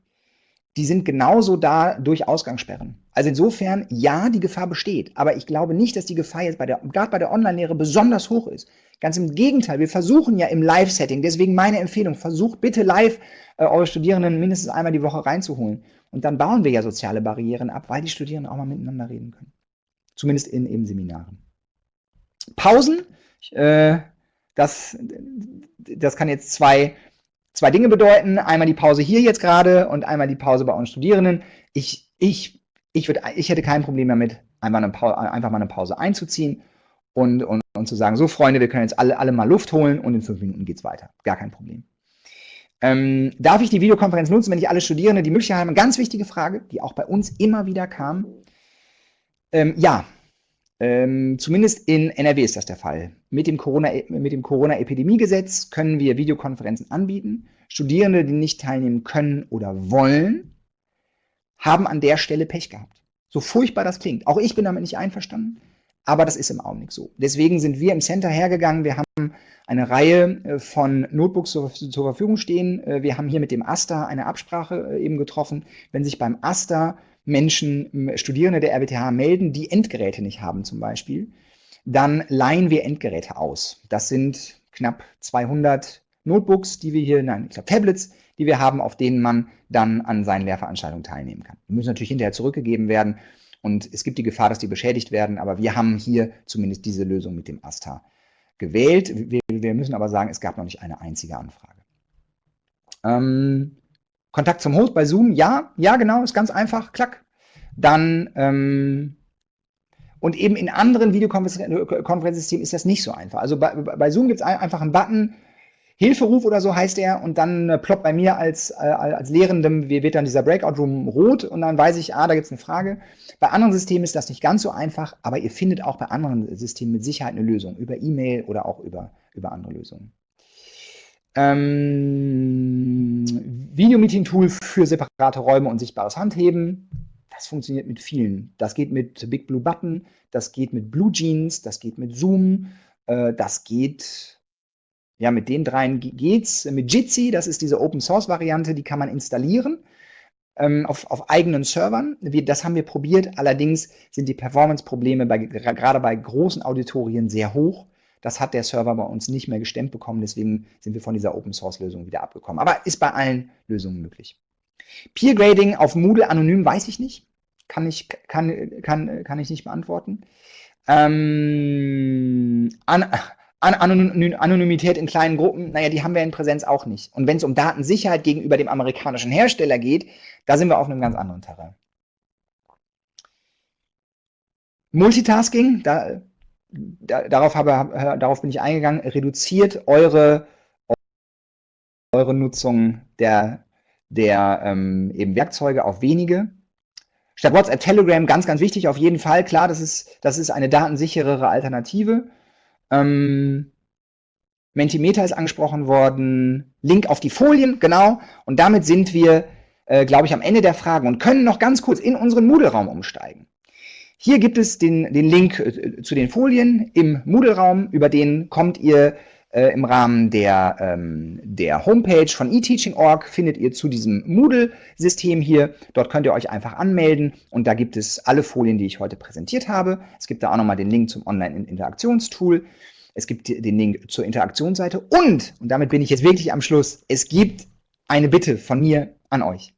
die sind genauso da durch Ausgangssperren. Also insofern, ja, die Gefahr besteht, aber ich glaube nicht, dass die Gefahr jetzt bei der, gerade bei der Online-Lehre besonders hoch ist. Ganz im Gegenteil, wir versuchen ja im Live-Setting, deswegen meine Empfehlung, versucht bitte live äh, eure Studierenden mindestens einmal die Woche reinzuholen. Und dann bauen wir ja soziale Barrieren ab, weil die Studierenden auch mal miteinander reden können. Zumindest in eben Seminaren. Pausen, äh, das, das kann jetzt zwei zwei Dinge bedeuten. Einmal die Pause hier jetzt gerade und einmal die Pause bei uns Studierenden. Ich, ich, ich, würd, ich hätte kein Problem damit, einfach, eine Pause, einfach mal eine Pause einzuziehen und, und, und zu sagen, so Freunde, wir können jetzt alle, alle mal Luft holen und in fünf Minuten geht's weiter. Gar kein Problem. Ähm, darf ich die Videokonferenz nutzen, wenn ich alle Studierende die Möglichkeit habe? Eine ganz wichtige Frage, die auch bei uns immer wieder kam. Ähm, ja, ähm, zumindest in NRW ist das der Fall. Mit dem Corona-Epidemiegesetz Corona können wir Videokonferenzen anbieten. Studierende, die nicht teilnehmen können oder wollen, haben an der Stelle Pech gehabt. So furchtbar das klingt. Auch ich bin damit nicht einverstanden, aber das ist im Augenblick so. Deswegen sind wir im Center hergegangen. Wir haben eine Reihe äh, von Notebooks zur, zur Verfügung stehen. Äh, wir haben hier mit dem AStA eine Absprache äh, eben getroffen. Wenn sich beim AStA Menschen, Studierende der RWTH melden, die Endgeräte nicht haben zum Beispiel, dann leihen wir Endgeräte aus. Das sind knapp 200 Notebooks, die wir hier, nein, ich glaube Tablets, die wir haben, auf denen man dann an seinen Lehrveranstaltungen teilnehmen kann. Die müssen natürlich hinterher zurückgegeben werden und es gibt die Gefahr, dass die beschädigt werden, aber wir haben hier zumindest diese Lösung mit dem ASTA gewählt. Wir, wir müssen aber sagen, es gab noch nicht eine einzige Anfrage. Ähm, Kontakt zum Host bei Zoom, ja, ja genau, ist ganz einfach, klack. Dann, ähm, und eben in anderen Videokonferenzsystemen ist das nicht so einfach. Also bei, bei Zoom gibt es einfach einen Button, Hilferuf oder so heißt er, und dann äh, ploppt bei mir als, äh, als Lehrendem, wird dann dieser Breakout-Room rot und dann weiß ich, ah, da gibt es eine Frage. Bei anderen Systemen ist das nicht ganz so einfach, aber ihr findet auch bei anderen Systemen mit Sicherheit eine Lösung, über E-Mail oder auch über, über andere Lösungen. Ähm, Videomeeting-Tool für separate Räume und sichtbares Handheben. Das funktioniert mit vielen. Das geht mit Big Blue Button, das geht mit Blue Jeans, das geht mit Zoom, äh, das geht, ja, mit den dreien geht's. Mit Jitsi, das ist diese Open-Source-Variante, die kann man installieren ähm, auf, auf eigenen Servern. Wir, das haben wir probiert, allerdings sind die Performance-Probleme gerade bei großen Auditorien sehr hoch. Das hat der Server bei uns nicht mehr gestemmt bekommen, deswegen sind wir von dieser Open-Source-Lösung wieder abgekommen. Aber ist bei allen Lösungen möglich. Peer Grading auf Moodle anonym weiß ich nicht. Kann ich, kann, kann, kann ich nicht beantworten. Ähm, an, an Anonymität in kleinen Gruppen, naja, die haben wir in Präsenz auch nicht. Und wenn es um Datensicherheit gegenüber dem amerikanischen Hersteller geht, da sind wir auf einem ganz anderen Terrain. Multitasking, da da, darauf, habe, darauf bin ich eingegangen, reduziert eure, eure Nutzung der, der ähm, eben Werkzeuge auf wenige. Statt WhatsApp, Telegram, ganz, ganz wichtig, auf jeden Fall. Klar, das ist, das ist eine datensicherere Alternative. Ähm, Mentimeter ist angesprochen worden. Link auf die Folien, genau. Und damit sind wir, äh, glaube ich, am Ende der Fragen und können noch ganz kurz in unseren Moodle-Raum umsteigen. Hier gibt es den, den Link äh, zu den Folien im Moodle-Raum, über den kommt ihr äh, im Rahmen der, ähm, der Homepage von eTeaching.org, findet ihr zu diesem Moodle-System hier. Dort könnt ihr euch einfach anmelden und da gibt es alle Folien, die ich heute präsentiert habe. Es gibt da auch nochmal den Link zum Online-Interaktionstool. Es gibt den Link zur Interaktionsseite und, und damit bin ich jetzt wirklich am Schluss, es gibt eine Bitte von mir an euch.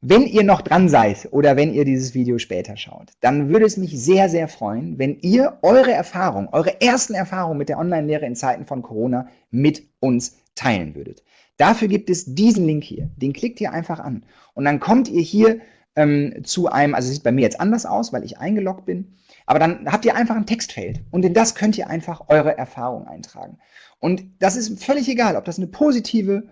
Wenn ihr noch dran seid oder wenn ihr dieses Video später schaut, dann würde es mich sehr, sehr freuen, wenn ihr eure Erfahrung, eure ersten Erfahrungen mit der Online-Lehre in Zeiten von Corona mit uns teilen würdet. Dafür gibt es diesen Link hier. Den klickt ihr einfach an. Und dann kommt ihr hier ähm, zu einem, also sieht bei mir jetzt anders aus, weil ich eingeloggt bin, aber dann habt ihr einfach ein Textfeld und in das könnt ihr einfach eure Erfahrung eintragen. Und das ist völlig egal, ob das eine positive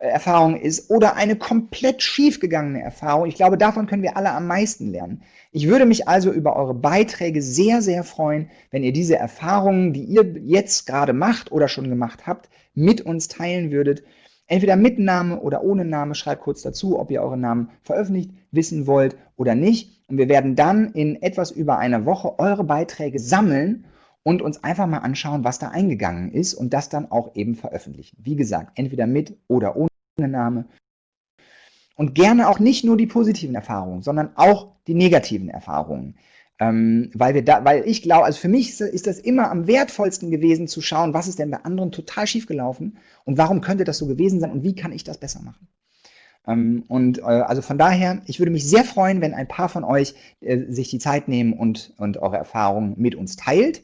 Erfahrung ist oder eine komplett schiefgegangene Erfahrung. Ich glaube, davon können wir alle am meisten lernen. Ich würde mich also über eure Beiträge sehr, sehr freuen, wenn ihr diese Erfahrungen, die ihr jetzt gerade macht oder schon gemacht habt, mit uns teilen würdet. Entweder mit Name oder ohne Name, schreibt kurz dazu, ob ihr euren Namen veröffentlicht wissen wollt oder nicht. Und wir werden dann in etwas über einer Woche eure Beiträge sammeln und uns einfach mal anschauen, was da eingegangen ist und das dann auch eben veröffentlichen. Wie gesagt, entweder mit oder ohne Name. Und gerne auch nicht nur die positiven Erfahrungen, sondern auch die negativen Erfahrungen. Ähm, weil wir da, weil ich glaube, also für mich ist das immer am wertvollsten gewesen zu schauen, was ist denn bei anderen total schief gelaufen und warum könnte das so gewesen sein und wie kann ich das besser machen. Ähm, und äh, also von daher, ich würde mich sehr freuen, wenn ein paar von euch äh, sich die Zeit nehmen und, und eure Erfahrungen mit uns teilt.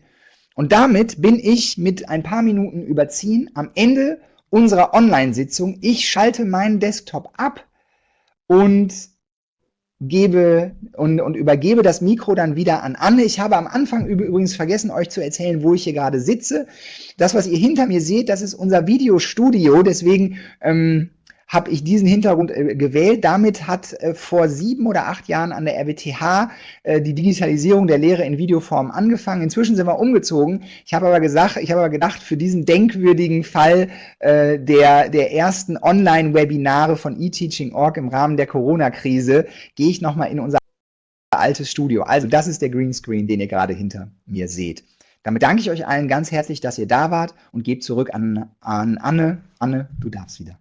Und damit bin ich mit ein paar Minuten überziehen am Ende unserer Online-Sitzung. Ich schalte meinen Desktop ab und gebe und, und übergebe das Mikro dann wieder an Anne. Ich habe am Anfang übrigens vergessen, euch zu erzählen, wo ich hier gerade sitze. Das, was ihr hinter mir seht, das ist unser Videostudio. Deswegen ähm, habe ich diesen Hintergrund äh, gewählt. Damit hat äh, vor sieben oder acht Jahren an der RWTH äh, die Digitalisierung der Lehre in Videoform angefangen. Inzwischen sind wir umgezogen. Ich habe aber gesagt, ich habe aber gedacht, für diesen denkwürdigen Fall äh, der, der ersten Online-Webinare von eTeaching.org im Rahmen der Corona-Krise gehe ich nochmal in unser altes Studio. Also das ist der Greenscreen, den ihr gerade hinter mir seht. Damit danke ich euch allen ganz herzlich, dass ihr da wart und gebe zurück an, an Anne. Anne, du darfst wieder.